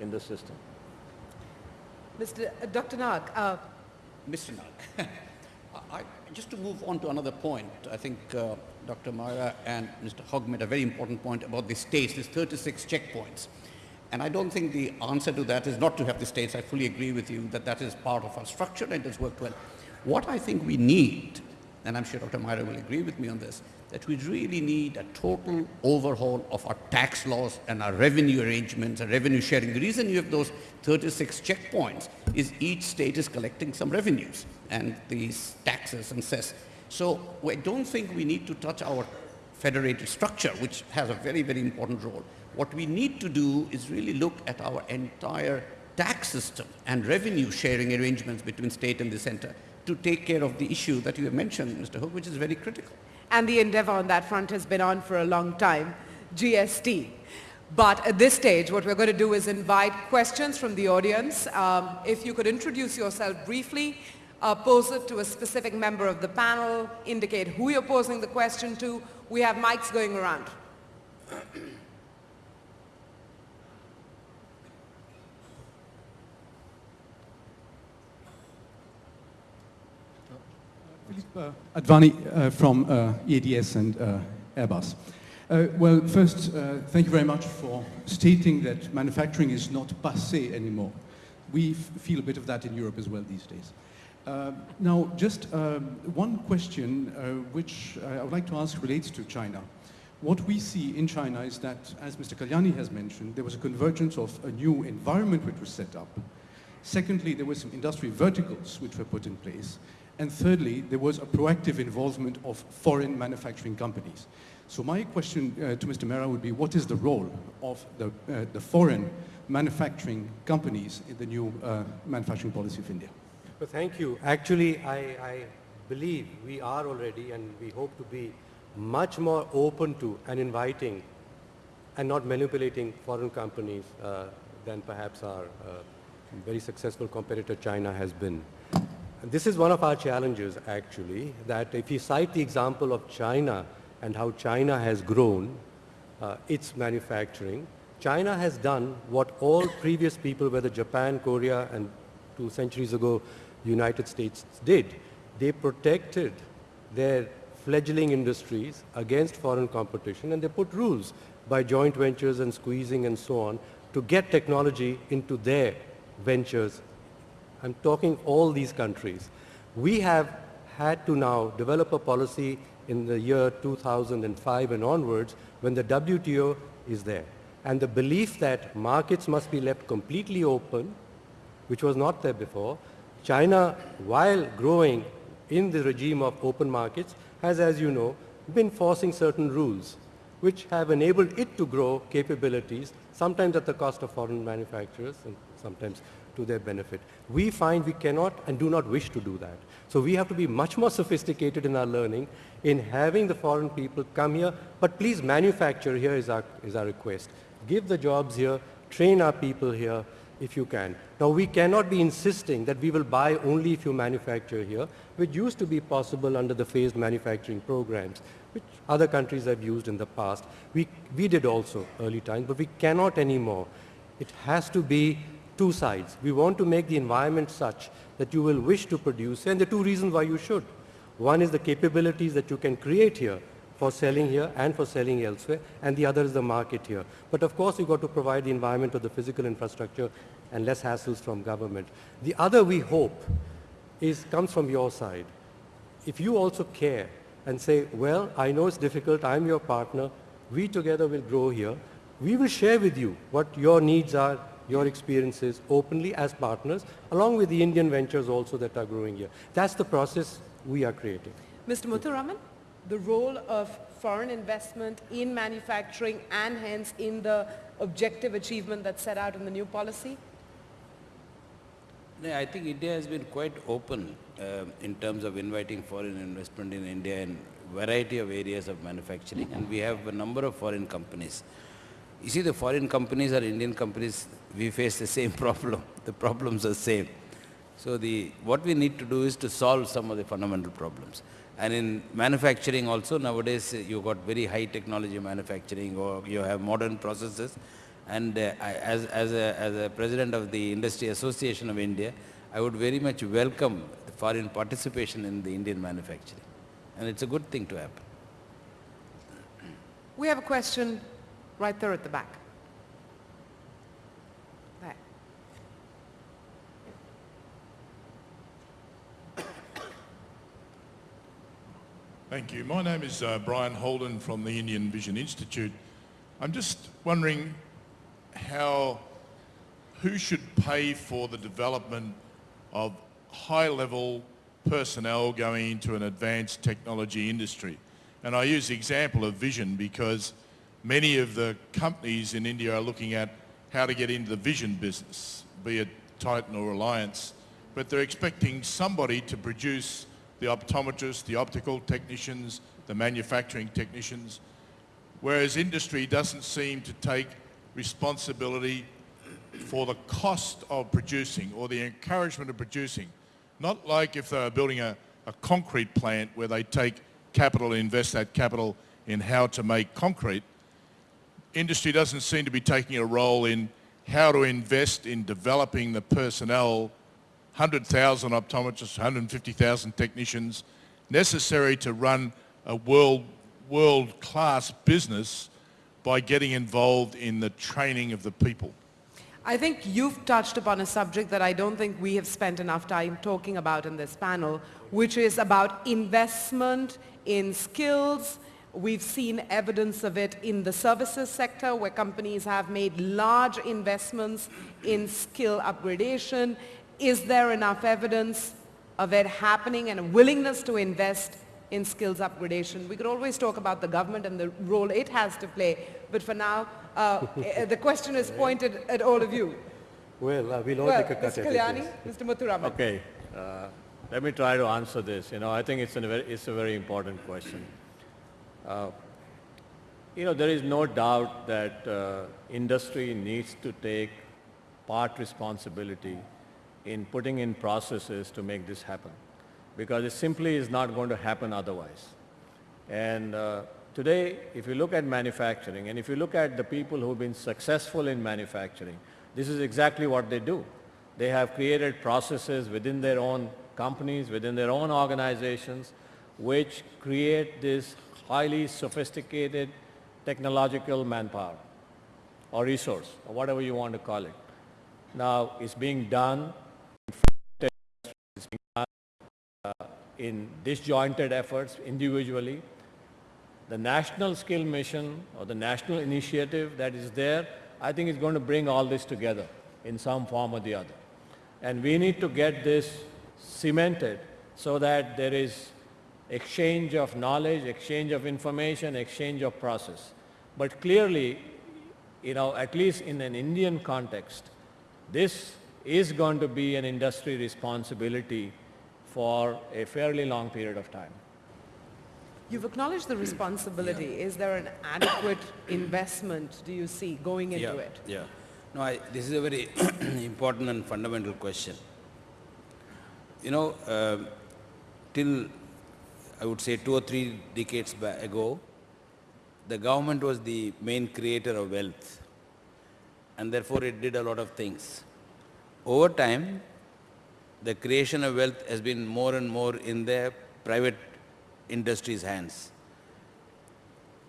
in the system. Mr. uh, Dr. Nag, uh, Mr. Nag, I, just to move on to another point, I think uh, Dr. Maira and Mr. Hug made a very important point about the states, these 36 checkpoints. And I don't think the answer to that is not to have the states. I fully agree with you that that is part of our structure and it has worked well. What I think we need and I'm sure Dr. Maira will agree with me on this, that we really need a total overhaul of our tax laws and our revenue arrangements and revenue sharing. The reason you have those 36 checkpoints is each state is collecting some revenues and these taxes and cess. So I don't think we need to touch our federated structure, which has a very, very important role. What we need to do is really look at our entire tax system and revenue sharing arrangements between state and the center to take care of the issue that you have mentioned, Mr. Hug, which is very critical. And the endeavor on that front has been on for a long time, GST. But at this stage, what we're going to do is invite questions from the audience. Um, if you could introduce yourself briefly, uh, pose it to a specific member of the panel, indicate who you're posing the question to. We have mics going around. uh, Advani uh, from uh, EADS and uh, Airbus. Uh, well, first, uh, thank you very much for stating that manufacturing is not passé anymore. We feel a bit of that in Europe as well these days. now, just um, one question which I would like to ask relates to China. What we see in China is that, as Mr. Kalyani has mentioned, there was a convergence of a new environment which was set up. Secondly, there were some industry verticals which were put in place. And thirdly, there was a proactive involvement of foreign manufacturing companies. So my question uh, to Mr. Maira would be, what is the role of the, uh, the foreign manufacturing companies in the new uh, manufacturing policy of India? Well, thank you. Actually, I, I believe we are already and we hope to be much more open to and inviting and not manipulating foreign companies uh, than perhaps our uh, very successful competitor China has been. This is one of our challenges actually, that if you cite the example of China and how China has grown uh, its manufacturing, China has done what all previous people, whether Japan, Korea, and two centuries ago, United States did. They protected their fledgling industries against foreign competition and they put rules by joint ventures and squeezing and so on to get technology into their ventures I'm talking all these countries. We have had to now develop a policy in the year 2005 and onwards when the WTO is there. And the belief that markets must be left completely open, which was not there before, China, while growing in the regime of open markets, has, as you know, been forcing certain rules which have enabled it to grow capabilities, sometimes at the cost of foreign manufacturers and sometimes to their benefit. We find we cannot and do not wish to do that. So we have to be much more sophisticated in our learning in having the foreign people come here, but please manufacture here is our, is our request. Give the jobs here, train our people here if you can. Now we cannot be insisting that we will buy only if you manufacture here, which used to be possible under the phased manufacturing programs, which other countries have used in the past. We, we did also early times, but we cannot anymore. It has to be two sides. We want to make the environment such that you will wish to produce, and the two reasons why you should. One is the capabilities that you can create here for selling here and for selling elsewhere, and the other is the market here. But of course, you've got to provide the environment of the physical infrastructure and less hassles from government. The other, we hope, is comes from your side. If you also care and say, well, I know it's difficult, I'm your partner, we together will grow here, we will share with you what your needs are, your experiences openly as partners, along with the Indian ventures also that are growing here. That's the process we are creating. Mr. Muthuraman, the role of foreign investment in manufacturing and hence in the objective achievement that's set out in the new policy? I think India has been quite open uh, in terms of inviting foreign investment in India in variety of areas of manufacturing and we have a number of foreign companies. You see the foreign companies or Indian companies, we face the same problem. The problems are same. So the, what we need to do is to solve some of the fundamental problems. And in manufacturing also nowadays uh, you got very high technology manufacturing or you have modern processes. And uh, as, as, a, as a president of the Industry Association of India, I would very much welcome the foreign participation in the Indian manufacturing. And it's a good thing to happen. We have a question right there at the back. Thank you. My name is uh, Brien Holden from the Indian Vision Institute. I'm just wondering how, who should pay for the development of high-level personnel going into an advanced technology industry? And I use the example of vision because many of the companies in India are looking at how to get into the vision business, be it Titan or Reliance, but they're expecting somebody to produce the optometrists, the optical technicians, the manufacturing technicians, whereas industry doesn't seem to take responsibility for the cost of producing or the encouragement of producing. Not like if they were building a, a concrete plant where they take capital and invest that capital in how to make concrete. Industry doesn't seem to be taking a role in how to invest in developing the personnel 100,000 optometrists, 150,000 technicians necessary to run a world, world-class business by getting involved in the training of the people. I think you've touched upon a subject that I don't think we have spent enough time talking about in this panel, which is about investment in skills. We've seen evidence of it in the services sector where companies have made large investments in skill upgradation is there enough evidence of it happening and a willingness to invest in skills upgradation? We could always talk about the government and the role it has to play, but for now, uh, eh, the question is pointed at all of you. Well, uh, we'll all well, take a cut Mr. at Kalyani, it. Mr. Muthuraman. Okay, uh, let me try to answer this. You know, I think it's a very, it's a very important question. Uh, you know, there is no doubt that uh, industry needs to take part responsibility in putting in processes to make this happen because it simply is not going to happen otherwise. And uh, today, if you look at manufacturing and if you look at the people who've been successful in manufacturing, this is exactly what they do. They have created processes within their own companies, within their own organizations, which create this highly sophisticated technological manpower or resource, or whatever you want to call it. Now, it's being done in disjointed efforts individually. The national skill mission or the national initiative that is there, I think is going to bring all this together in some form or the other. And we need to get this cemented so that there is exchange of knowledge, exchange of information, exchange of process. But clearly, you know, at least in an Indian context, this is going to be an industry responsibility for a fairly long period of time. You've acknowledged the responsibility. Yeah. Is there an adequate investment, do you see, going into yeah, it? Yeah. No, I, this is a very important and fundamental question. You know, uh, till I would say two or three decades ago, the government was the main creator of wealth and therefore it did a lot of things. Over time, the creation of wealth has been more and more in the private industry's hands.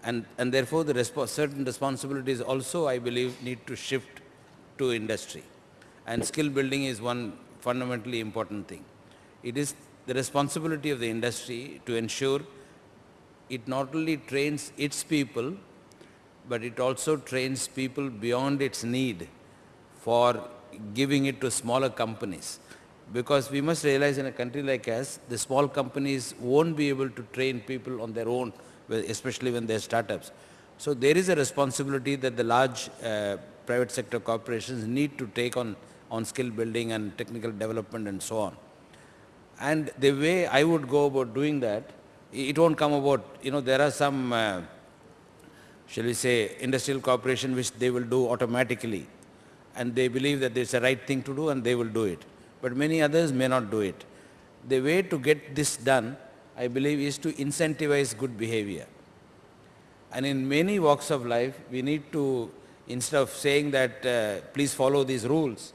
And, and therefore, the resp certain responsibilities also, I believe, need to shift to industry. And skill building is one fundamentally important thing. It is the responsibility of the industry to ensure it not only trains its people, but it also trains people beyond its need for giving it to smaller companies because we must realize in a country like us, the small companies won't be able to train people on their own, especially when they're startups. So there is a responsibility that the large uh, private sector corporations need to take on, on skill building and technical development and so on. And the way I would go about doing that, it won't come about, you know, there are some, uh, shall we say, industrial corporation which they will do automatically and they believe that it's the right thing to do and they will do it but many others may not do it. The way to get this done, I believe, is to incentivize good behavior. And in many walks of life, we need to, instead of saying that, uh, please follow these rules,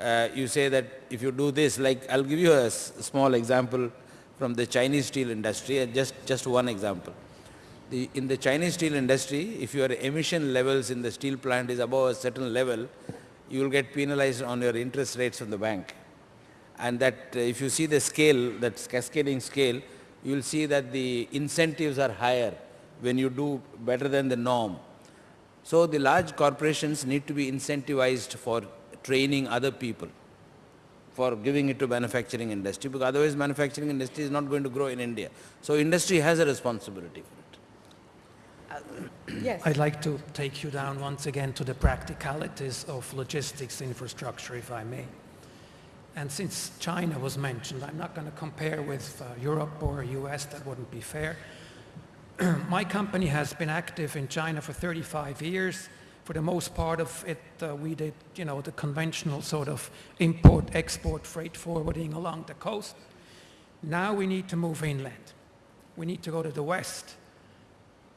uh, you say that if you do this, like I'll give you a small example from the Chinese steel industry, uh, just, just one example. The, in the Chinese steel industry, if your emission levels in the steel plant is above a certain level, you will get penalized on your interest rates from the bank and that uh, if you see the scale, that cascading scale, you will see that the incentives are higher when you do better than the norm. So the large corporations need to be incentivized for training other people, for giving it to manufacturing industry, because otherwise manufacturing industry is not going to grow in India. So industry has a responsibility for it. Yes. I'd like to take you down once again to the practicalities of logistics infrastructure, if I may. And since China was mentioned, I'm not going to compare with uh, Europe or US, that wouldn't be fair. My company has been active in China for 35 years. For the most part of it, uh, we did, you know, the conventional sort of import, export, freight forwarding along the coast. Now we need to move inland. We need to go to the west.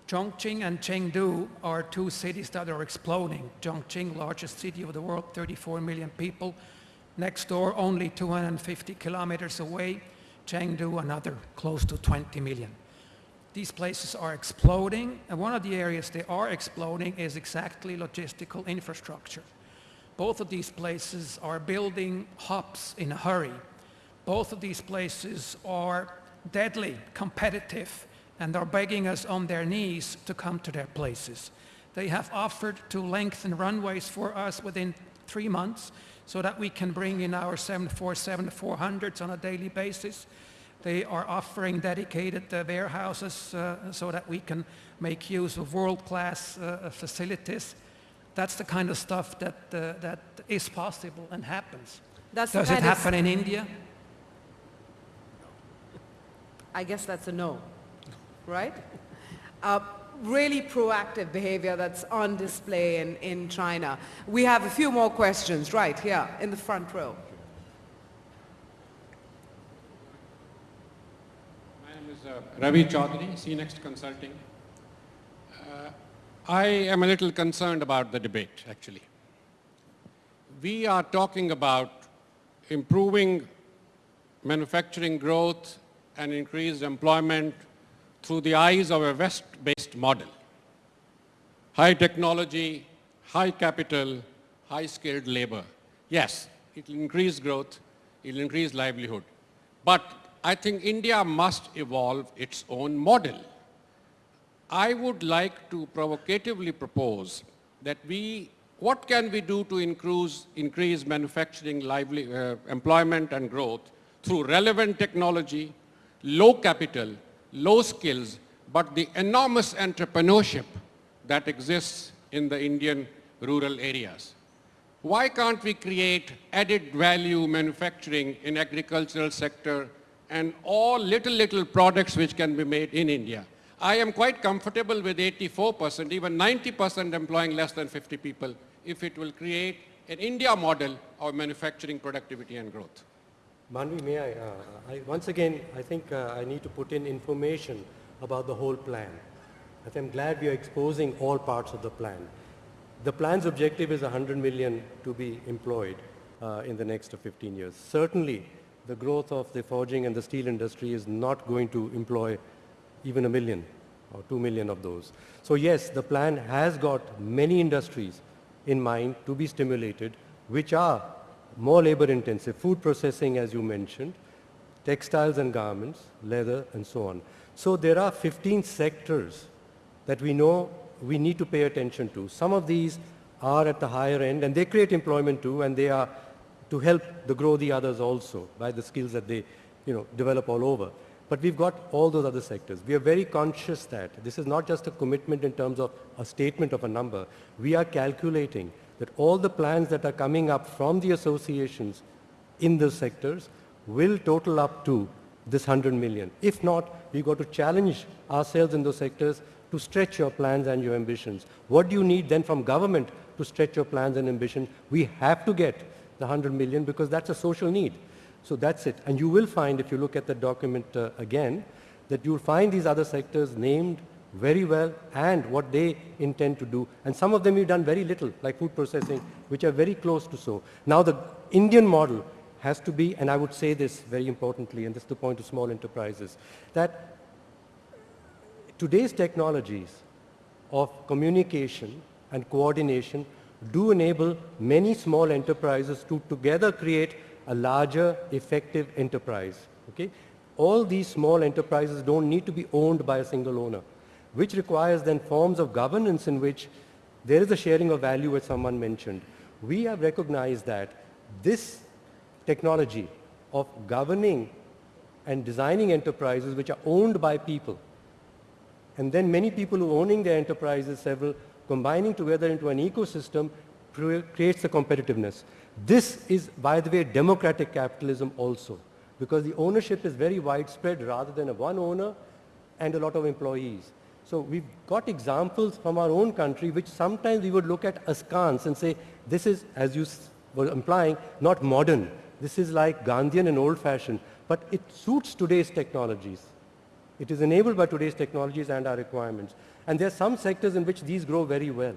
Chongqing and Chengdu are two cities that are exploding. Chongqing, largest city of the world, 34 million people. Next door, only 250 kilometers away, Chengdu, another close to 20 million. These places are exploding, and one of the areas they are exploding is exactly logistical infrastructure. Both of these places are building hubs in a hurry. Both of these places are deadly competitive and are begging us on their knees to come to their places. They have offered to lengthen runways for us within three months so that we can bring in our 747-400s on a daily basis. They are offering dedicated uh, warehouses uh, so that we can make use of world-class uh, facilities. That's the kind of stuff that, uh, that is possible and happens. That's Does it happen in India? I guess that's a no, right? Uh, really proactive behavior that's on display in, in China. We have a few more questions right here in the front row. My name is uh, Ravi Chaudhary, CNext Consulting. Uh, I am a little concerned about the debate, actually. We are talking about improving manufacturing growth and increased employment through the eyes of a West-based model. High technology, high capital, high skilled labor. Yes, it will increase growth, it will increase livelihood. But I think India must evolve its own model. I would like to provocatively propose that we, what can we do to increase, increase manufacturing lively, uh, employment and growth through relevant technology, low capital, low skills, but the enormous entrepreneurship that exists in the Indian rural areas. Why can't we create added value manufacturing in agricultural sector and all little, little products which can be made in India? I am quite comfortable with 84%, even 90% employing less than 50 people if it will create an India model of manufacturing productivity and growth. Manvi, may I, uh, I, once again, I think uh, I need to put in information about the whole plan. I'm glad we are exposing all parts of the plan. The plan's objective is 100 million to be employed uh, in the next 15 years. Certainly, the growth of the forging and the steel industry is not going to employ even a million or 2 million of those. So yes, the plan has got many industries in mind to be stimulated, which are more labor intensive, food processing as you mentioned, textiles and garments, leather and so on. So there are 15 sectors that we know we need to pay attention to. Some of these are at the higher end and they create employment too and they are to help the grow the others also by the skills that they you know, develop all over. But we've got all those other sectors. We are very conscious that this is not just a commitment in terms of a statement of a number. We are calculating that all the plans that are coming up from the associations in those sectors will total up to this 100 million. If not, we've got to challenge ourselves in those sectors to stretch your plans and your ambitions. What do you need then from government to stretch your plans and ambition? We have to get the 100 million because that's a social need. So that's it. And you will find, if you look at the document uh, again, that you'll find these other sectors named very well and what they intend to do. And some of them we've done very little, like food processing, which are very close to so. Now the Indian model has to be, and I would say this very importantly, and this is the point of small enterprises, that today's technologies of communication and coordination do enable many small enterprises to together create a larger effective enterprise. Okay? all these small enterprises don't need to be owned by a single owner, which requires then forms of governance in which there is a sharing of value as someone mentioned. We have recognized that this technology of governing and designing enterprises which are owned by people and then many people who owning their enterprises, several combining together into an ecosystem creates the competitiveness. This is, by the way, democratic capitalism also because the ownership is very widespread rather than a one owner and a lot of employees. So we've got examples from our own country which sometimes we would look at askance and say, this is, as you were implying, not modern. This is like Gandhian and old-fashioned, but it suits today's technologies. It is enabled by today's technologies and our requirements. And there are some sectors in which these grow very well.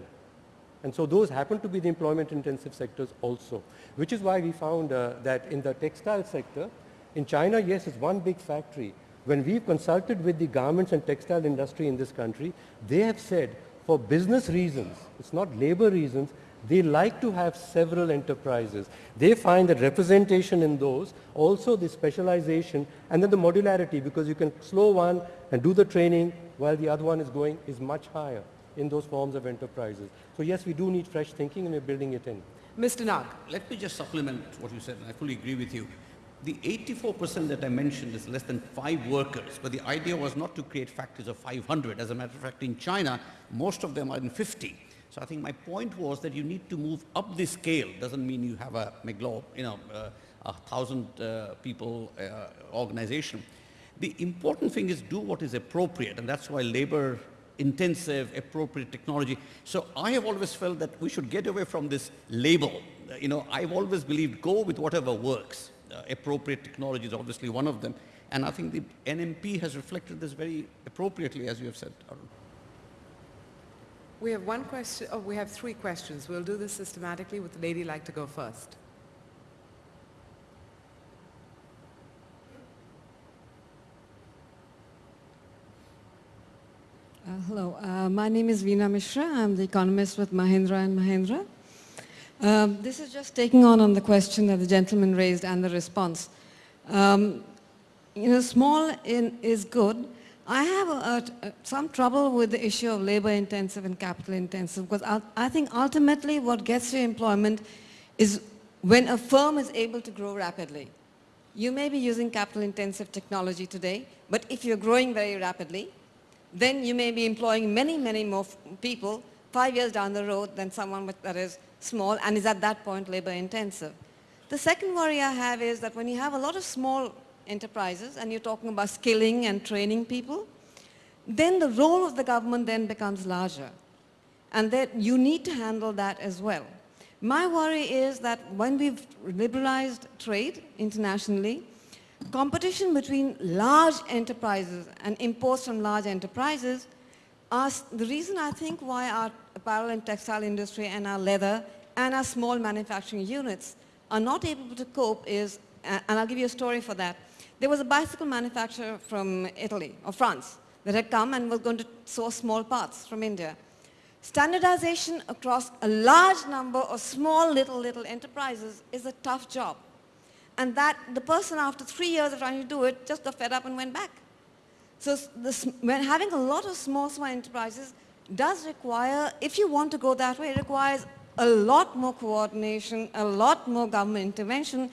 And so those happen to be the employment intensive sectors also, which is why we found uh, that in the textile sector, in China, yes, it's one big factory. When we've consulted with the garments and textile industry in this country, they have said for business reasons, it's not labor reasons, they like to have several enterprises. They find that representation in those, also the specialization, and then the modularity because you can slow one and do the training while the other one is going is much higher in those forms of enterprises. So yes, we do need fresh thinking and we're building it in. Mr. Nag. Let me just supplement what you said, and I fully agree with you. The 84% that I mentioned is less than five workers, but the idea was not to create factories of 500. As a matter of fact, in China, most of them are in 50. So I think my point was that you need to move up the scale. Doesn't mean you have a McLaw, you know, uh, a thousand uh, people uh, organization. The important thing is do what is appropriate, and that's why labor intensive, appropriate technology. So I have always felt that we should get away from this label. You know, I've always believed go with whatever works. Uh, appropriate technology is obviously one of them. And I think the NMP has reflected this very appropriately, as you have said, Arun. We have one question, oh, we have three questions. We'll do this systematically. Would the lady like to go first? Uh, hello, uh, my name is Veena Mishra. I'm the economist with Mahindra and Mahindra. Um, this is just taking on on the question that the gentleman raised and the response. Um, you know, small in, is good. I have a, a, some trouble with the issue of labor intensive and capital intensive because I, I think ultimately what gets you employment is when a firm is able to grow rapidly. You may be using capital intensive technology today, but if you're growing very rapidly, then you may be employing many, many more people five years down the road than someone that is small and is at that point labor intensive. The second worry I have is that when you have a lot of small enterprises and you're talking about skilling and training people, then the role of the government then becomes larger. And that you need to handle that as well. My worry is that when we've liberalized trade internationally, competition between large enterprises and imports from large enterprises are the reason I think why our apparel and textile industry and our leather and our small manufacturing units are not able to cope is, and I'll give you a story for that. There was a bicycle manufacturer from Italy or France that had come and was going to source small parts from India. Standardization across a large number of small little little enterprises is a tough job. And that the person after three years of trying to do it just got fed up and went back. So this, when having a lot of small, small enterprises does require, if you want to go that way, it requires a lot more coordination, a lot more government intervention.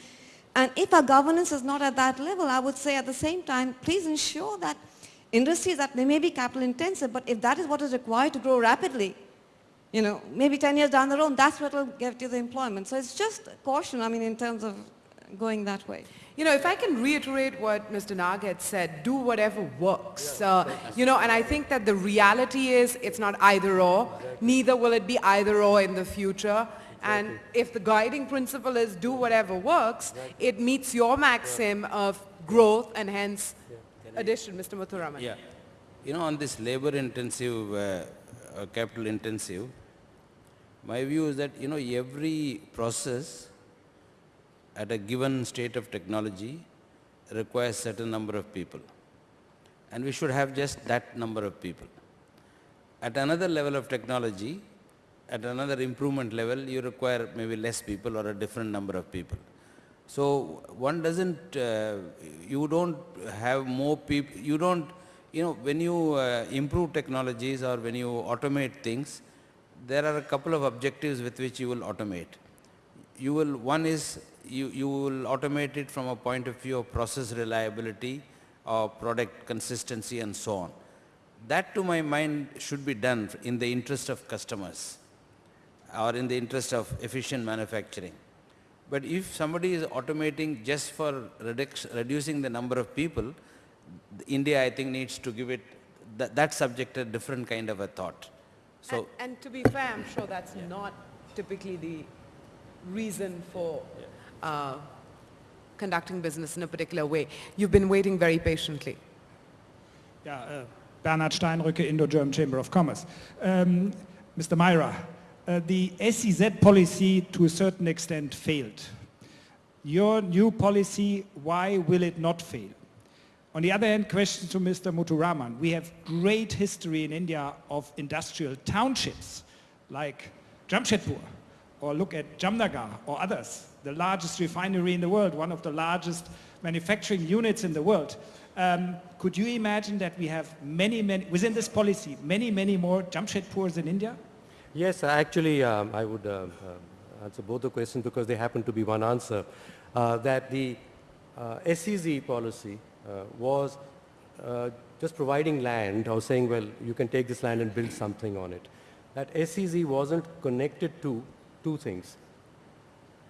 And if our governance is not at that level, I would say at the same time, please ensure that industries that they may be capital intensive, but if that is what is required to grow rapidly, you know, maybe 10 years down the road, that's what will get you the employment. So it's just caution, I mean, in terms of going that way. You know, if I can reiterate what Mr. Nag had said, do whatever works. Uh, you know, and I think that the reality is it's not either or. Neither will it be either or in the future. And if the guiding principle is do whatever works, it meets your maxim of growth and hence addition, Mr. Muthuraman. Yeah. You know, on this labor intensive, uh, uh, capital intensive, my view is that, you know, every process at a given state of technology requires certain number of people. And we should have just that number of people. At another level of technology, at another improvement level, you require maybe less people or a different number of people. So one doesn't, uh, you don't have more people, you don't, you know, when you uh, improve technologies or when you automate things, there are a couple of objectives with which you will automate. You will, one is you, you will automate it from a point of view of process reliability or product consistency and so on. That to my mind should be done in the interest of customers or in the interest of efficient manufacturing. But if somebody is automating just for reduc- reducing the number of people, India I think needs to give it, that, that subject a different kind of a thought. So And, and to be fair, I'm sure that's not typically the reason for uh, conducting business in a particular way. You've been waiting very patiently. Ja, äh, Bernhard Steinrücke, Indo-German Chamber of Commerce. Um, Mr. Maira, uh, the SEZ policy to a certain extent failed. Your new policy, why will it not fail? On the other hand, question to Mr. Muthuraman. We have great history in India of industrial townships like Jamshedpur, or look at Jamnagar or others, the largest refinery in the world, one of the largest manufacturing units in the world. Um, could you imagine that we have many, many, within this policy, many, many more Jamshedpurs in India? Yes, actually, um, I would uh, uh, answer both the questions because they happen to be one answer. Uh, that the uh, SEZ policy uh, was uh, just providing land or saying, well, you can take this land and build something on it. That SEZ wasn't connected to two things,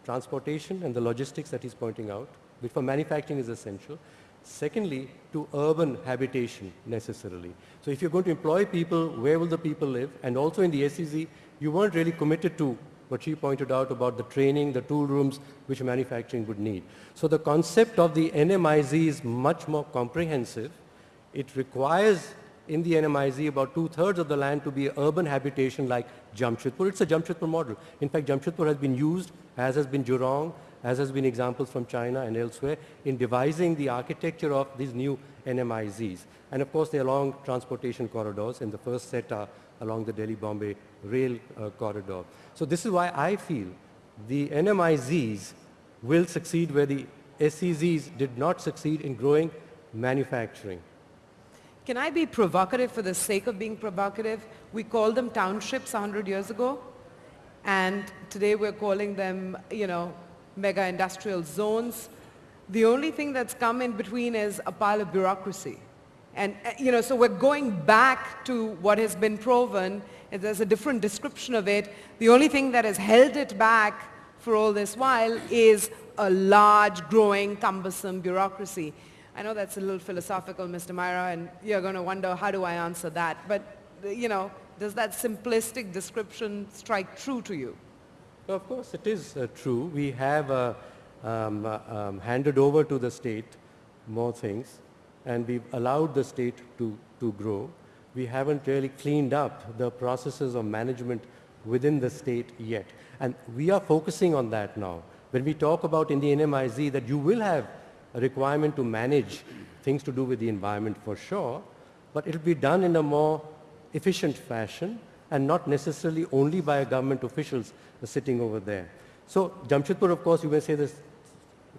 transportation and the logistics that he's pointing out, which for manufacturing is essential. Secondly, to urban habitation necessarily. So if you're going to employ people, where will the people live? And also in the SEZ, you weren't really committed to what she pointed out about the training, the tool rooms, which manufacturing would need. So the concept of the NMIZ is much more comprehensive. It requires in the NMIZ about two-thirds of the land to be urban habitation like Jamshedpur. It's a Jamshedpur model. In fact, Jamshedpur has been used, as has been Jurong, as has been examples from China and elsewhere, in devising the architecture of these new NMIZs. And of course, they're along transportation corridors, and the first set are along the Delhi-Bombay rail uh, corridor. So this is why I feel the NMIZs will succeed where the SEZs did not succeed in growing manufacturing. Can I be provocative for the sake of being provocative? We called them townships 100 years ago, and today we're calling them, you know, mega industrial zones. The only thing that's come in between is a pile of bureaucracy. And, uh, you know, so we're going back to what has been proven. There's a different description of it. The only thing that has held it back for all this while is a large, growing, cumbersome bureaucracy. I know that's a little philosophical, Mr. Maira, and you're going to wonder, how do I answer that? But, you know, does that simplistic description strike true to you? Of course, it is uh, true. We have uh, um, uh, um, handed over to the state more things, and we've allowed the state to, to grow. We haven't really cleaned up the processes of management within the state yet. And we are focusing on that now. When we talk about in the NMIZ that you will have a requirement to manage things to do with the environment for sure, but it will be done in a more efficient fashion and not necessarily only by government officials sitting over there. So Jamshedpur, of course, you may say this,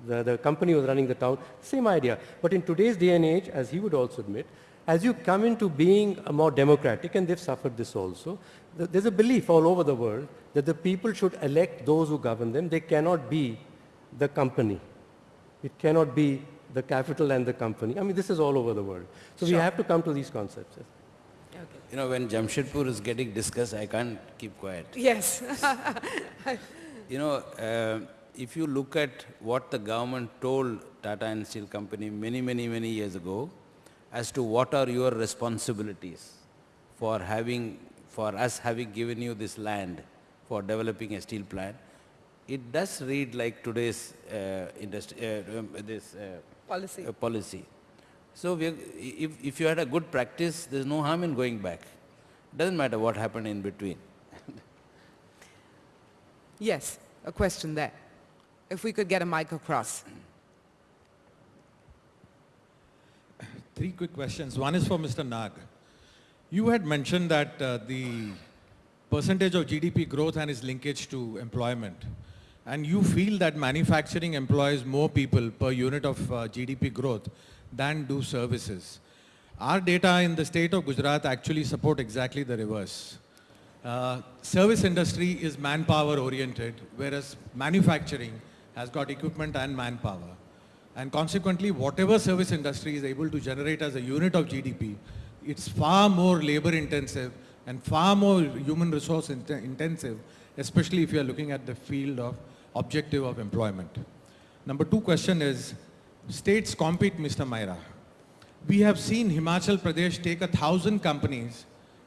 the, the company was running the town, same idea. But in today's day and age, as he would also admit, as you come into being a more democratic, and they've suffered this also, there's a belief all over the world that the people should elect those who govern them. They cannot be the company. It cannot be the capital and the company. I mean, this is all over the world. So we have to come to these concepts. yes. You know, when Jamshedpur is getting discussed, I can't keep quiet. Yes. You know, uh, if you look at what the government told Tata and Steel Company many, many, many years ago as to what are your responsibilities for having, for us having given you this land for developing a steel plant, it does read like today's uh, industry, uh, um, this uh, Policy. uh, policy. So we if, if you had a good practice, there's no harm in going back. Doesn't matter what happened in between. Yes, a question there. If we could get a mic across. Three quick questions. One is for Mr. Nag. You had mentioned that uh, the percentage of GDP growth and its linkage to employment. And you feel that manufacturing employs more people per unit of uh, GDP growth than do services. Our data in the state of Gujarat actually support exactly the reverse. Uh, service industry is manpower oriented, whereas manufacturing has got equipment and manpower. And consequently, whatever service industry is able to generate as a unit of GDP, it's far more labor intensive and far more human resource int intensive, especially if you are looking at the field of objective of employment. Number two question is, states compete, Mr. Maira. We have seen Himachal Pradesh take a thousand companies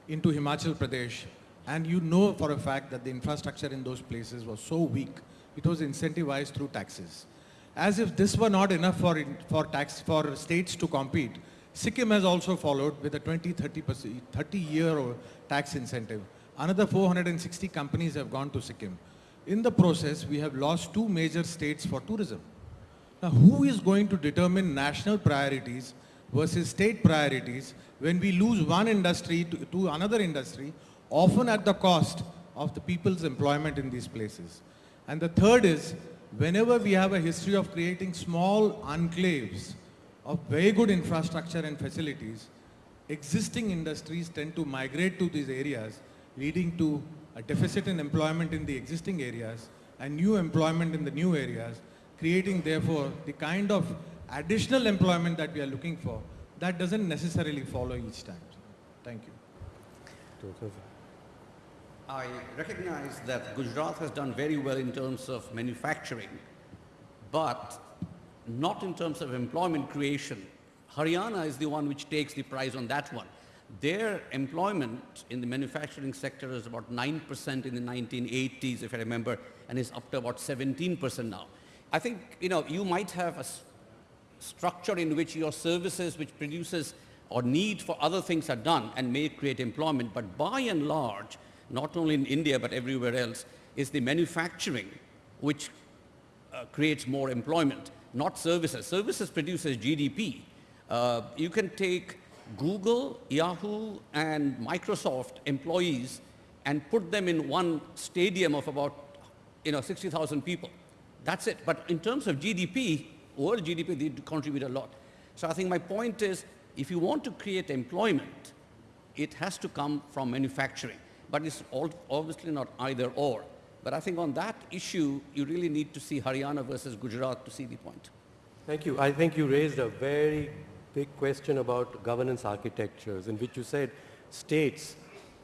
into Himachal Pradesh and you know for a fact that the infrastructure in those places was so weak, it was incentivized through taxes. As if this were not enough for, for, tax, for states to compete, Sikkim has also followed with a 20, 30, 30 year tax incentive. Another 460 companies have gone to Sikkim. In the process, we have lost two major states for tourism. Now, who is going to determine national priorities versus state priorities when we lose one industry to, to another industry, often at the cost of the people's employment in these places? And the third is, whenever we have a history of creating small enclaves of very good infrastructure and facilities, existing industries tend to migrate to these areas, leading to a deficit in employment in the existing areas and new employment in the new areas, creating therefore the kind of additional employment that we are looking for, that doesn't necessarily follow each time. Thank you. I recognize that Gujarat has done very well in terms of manufacturing, but not in terms of employment creation. Haryana is the one which takes the prize on that one. Their employment in the manufacturing sector is about 9% in the 1980s, if I remember, and is up to about 17% now. I think, you know, you might have a structure in which your services which produces or need for other things are done and may create employment, but by and large, not only in India but everywhere else, is the manufacturing which uh, creates more employment, not services. Services produces GDP. Uh, you can take Google, Yahoo, and Microsoft employees and put them in one stadium of about you know, 60,000 people. That's it. But in terms of GDP, world GDP, they contribute a lot. So I think my point is, if you want to create employment, it has to come from manufacturing. But it's obviously not either or. But I think on that issue, you really need to see Haryana versus Gujarat to see the point. Thank you. I think you raised a very big question about governance architectures in which you said states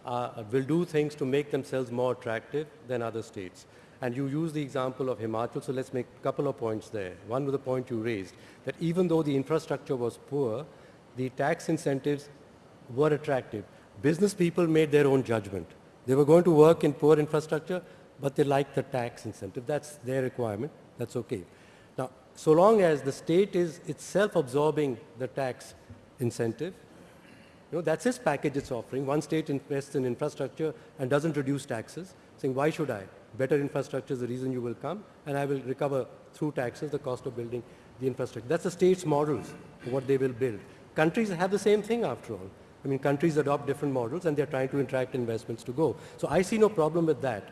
uh, will do things to make themselves more attractive than other states. And you use the example of Himachal, so let's make a couple of points there. One was the point you raised, that even though the infrastructure was poor, the tax incentives were attractive. Business people made their own judgment. They were going to work in poor infrastructure, but they liked the tax incentive. That's their requirement. That's okay. So long as the state is itself absorbing the tax incentive, you know, that's its package it's offering. One state invests in infrastructure and doesn't reduce taxes, saying, why should I? Better infrastructure is the reason you will come, and I will recover through taxes the cost of building the infrastructure. That's the state's models for what they will build. Countries have the same thing after all. I mean, countries adopt different models and they're trying to attract investments to go. So I see no problem with that.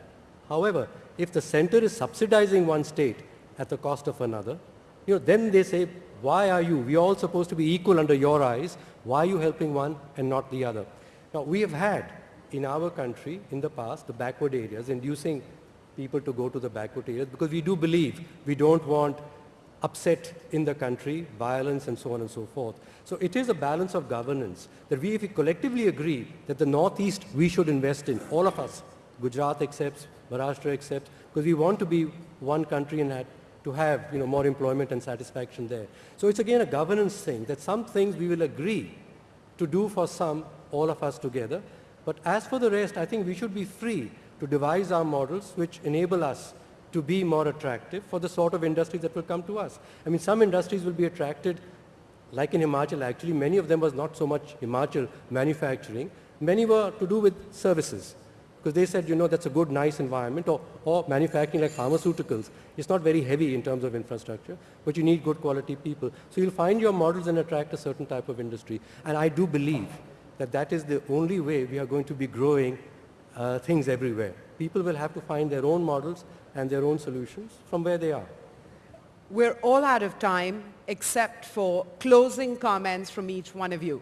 However, if the center is subsidizing one state at the cost of another, you know, then they say, why are you? We are all supposed to be equal under your eyes. Why are you helping one and not the other? Now, we have had in our country in the past the backward areas inducing people to go to the backward areas because we do believe we don't want upset in the country, violence and so on and so forth. So it is a balance of governance that we, if we collectively agree that the Northeast we should invest in, all of us, Gujarat accepts, Maharashtra accepts, because we want to be one country and to have you know, more employment and satisfaction there. So it's again a governance thing that some things we will agree to do for some, all of us together. But as for the rest, I think we should be free to devise our models which enable us to be more attractive for the sort of industries that will come to us. I mean, some industries will be attracted, like in Himachal actually, many of them was not so much Himachal manufacturing, many were to do with services because they said, you know, that's a good, nice environment, or, or manufacturing like pharmaceuticals. It's not very heavy in terms of infrastructure, but you need good quality people. So you'll find your models and attract a certain type of industry. And I do believe that that is the only way we are going to be growing uh, things everywhere. people will have to find their own models and their own solutions from where they are. We're all out of time except for closing comments from each one of you.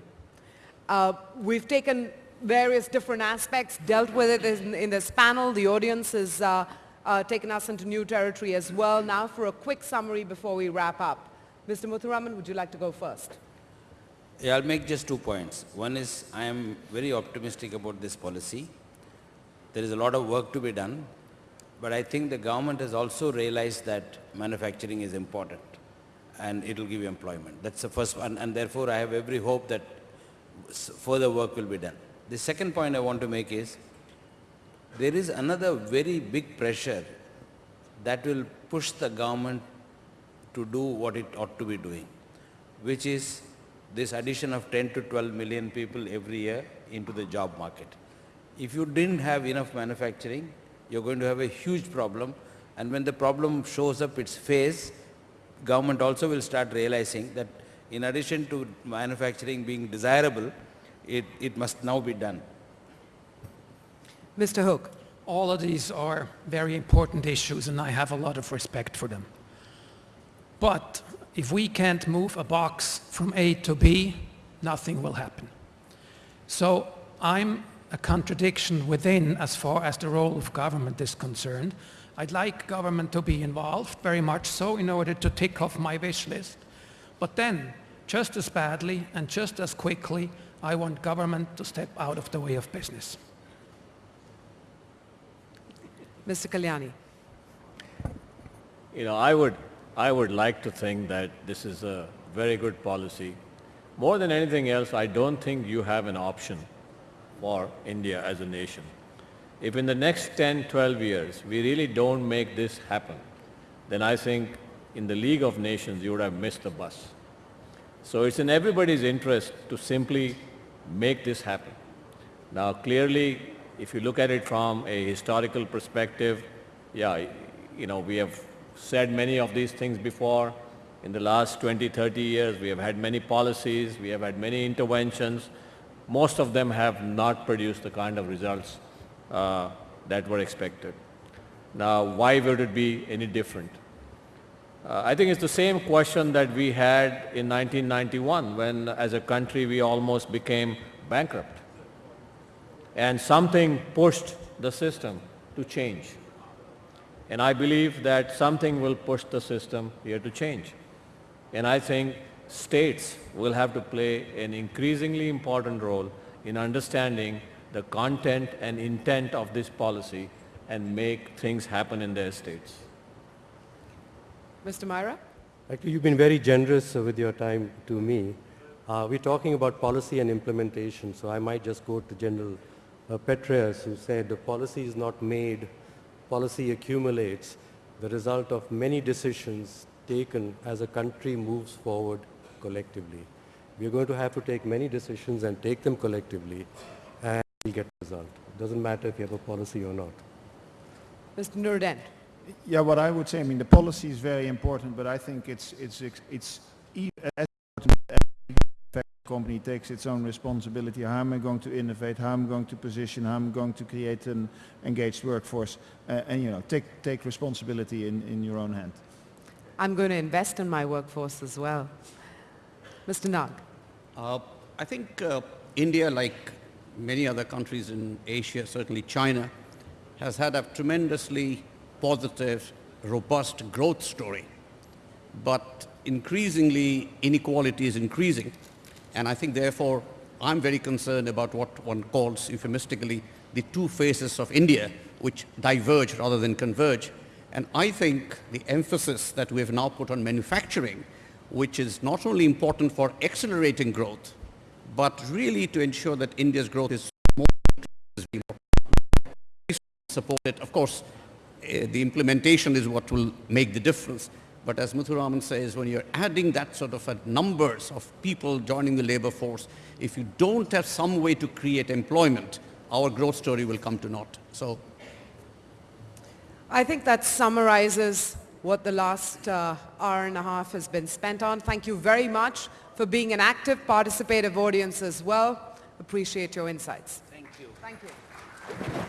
Uh, we've taken various different aspects, dealt with it in, in this panel. The audience has uh, uh, taken us into new territory as well. Now for a quick summary before we wrap up. Mr. Muthuraman, would you like to go first? Yeah, I'll make just two points. One is I am very optimistic about this policy. There is a lot of work to be done, but I think the government has also realized that manufacturing is important and it will give you employment. That's the first one, and therefore I have every hope that further work will be done. The second point I want to make is, there is another very big pressure that will push the government to do what it ought to be doing, which is this addition of 10 to 12 million people every year into the job market. If you didn't have enough manufacturing, you're going to have a huge problem, and when the problem shows up its face, government also will start realizing that in addition to manufacturing being desirable, it, it must now be done. Mr. Hug. All of these are very important issues and I have a lot of respect for them. But if we can't move a box from A to B, nothing will happen. So I'm a contradiction within as far as the role of government is concerned. I'd like government to be involved, very much so, in order to tick off my wish list. But then, just as badly and just as quickly, I want government to step out of the way of business. Mr. Kalyani. You know, I would, I would like to think that this is a very good policy. More than anything else, I don't think you have an option for India as a nation. If in the next 10, 12 years, we really don't make this happen, then I think in the League of Nations, you would have missed the bus. So it's in everybody's interest to simply make this happen. Now, clearly, if you look at it from a historical perspective, yeah, you know, we have said many of these things before. In the last 20, 30 years, we have had many policies, we have had many interventions. Most of them have not produced the kind of results uh, that were expected. Now, why would it be any different? Uh, I think it's the same question that we had in 1991 when as a country we almost became bankrupt. And something pushed the system to change. And I believe that something will push the system here to change. And I think states will have to play an increasingly important role in understanding the content and intent of this policy and make things happen in their states. Mr. Maira? Actually, you've been very generous with your time to me. Uh, we're talking about policy and implementation, so I might just quote the General uh, Petraeus who said the policy is not made, policy accumulates, the result of many decisions taken as a country moves forward collectively. We're going to have to take many decisions and take them collectively and we'll get a result. It doesn't matter if you have a policy or not. Mr. Noordende. Yeah, what I would say, I mean, the policy is very important, but I think it's it's it's as important as the company takes its own responsibility. How am I going to innovate? How am I going to position? How am I going to create an engaged workforce? Uh, and you know, take take responsibility in in your own hand. I'm going to invest in my workforce as well. Mr. Nag. Uh, I think uh, India, like many other countries in Asia, certainly China, has had a tremendously positive, robust growth story. But increasingly, inequality is increasing. And I think, therefore, I'm very concerned about what one calls euphemistically the two faces of India, which diverge rather than converge. And I think the emphasis that we have now put on manufacturing, which is not only important for accelerating growth, but really to ensure that India's growth is more supported. Of course, the implementation is what will make the difference. But as Muthuraman says, when you're adding that sort of numbers of people joining the labor force, if you don't have some way to create employment, our growth story will come to naught. So, I think that summarizes what the last uh, hour and a half has been spent on. Thank you very much for being an active, participative audience as well. Appreciate your insights. Thank you. Thank you.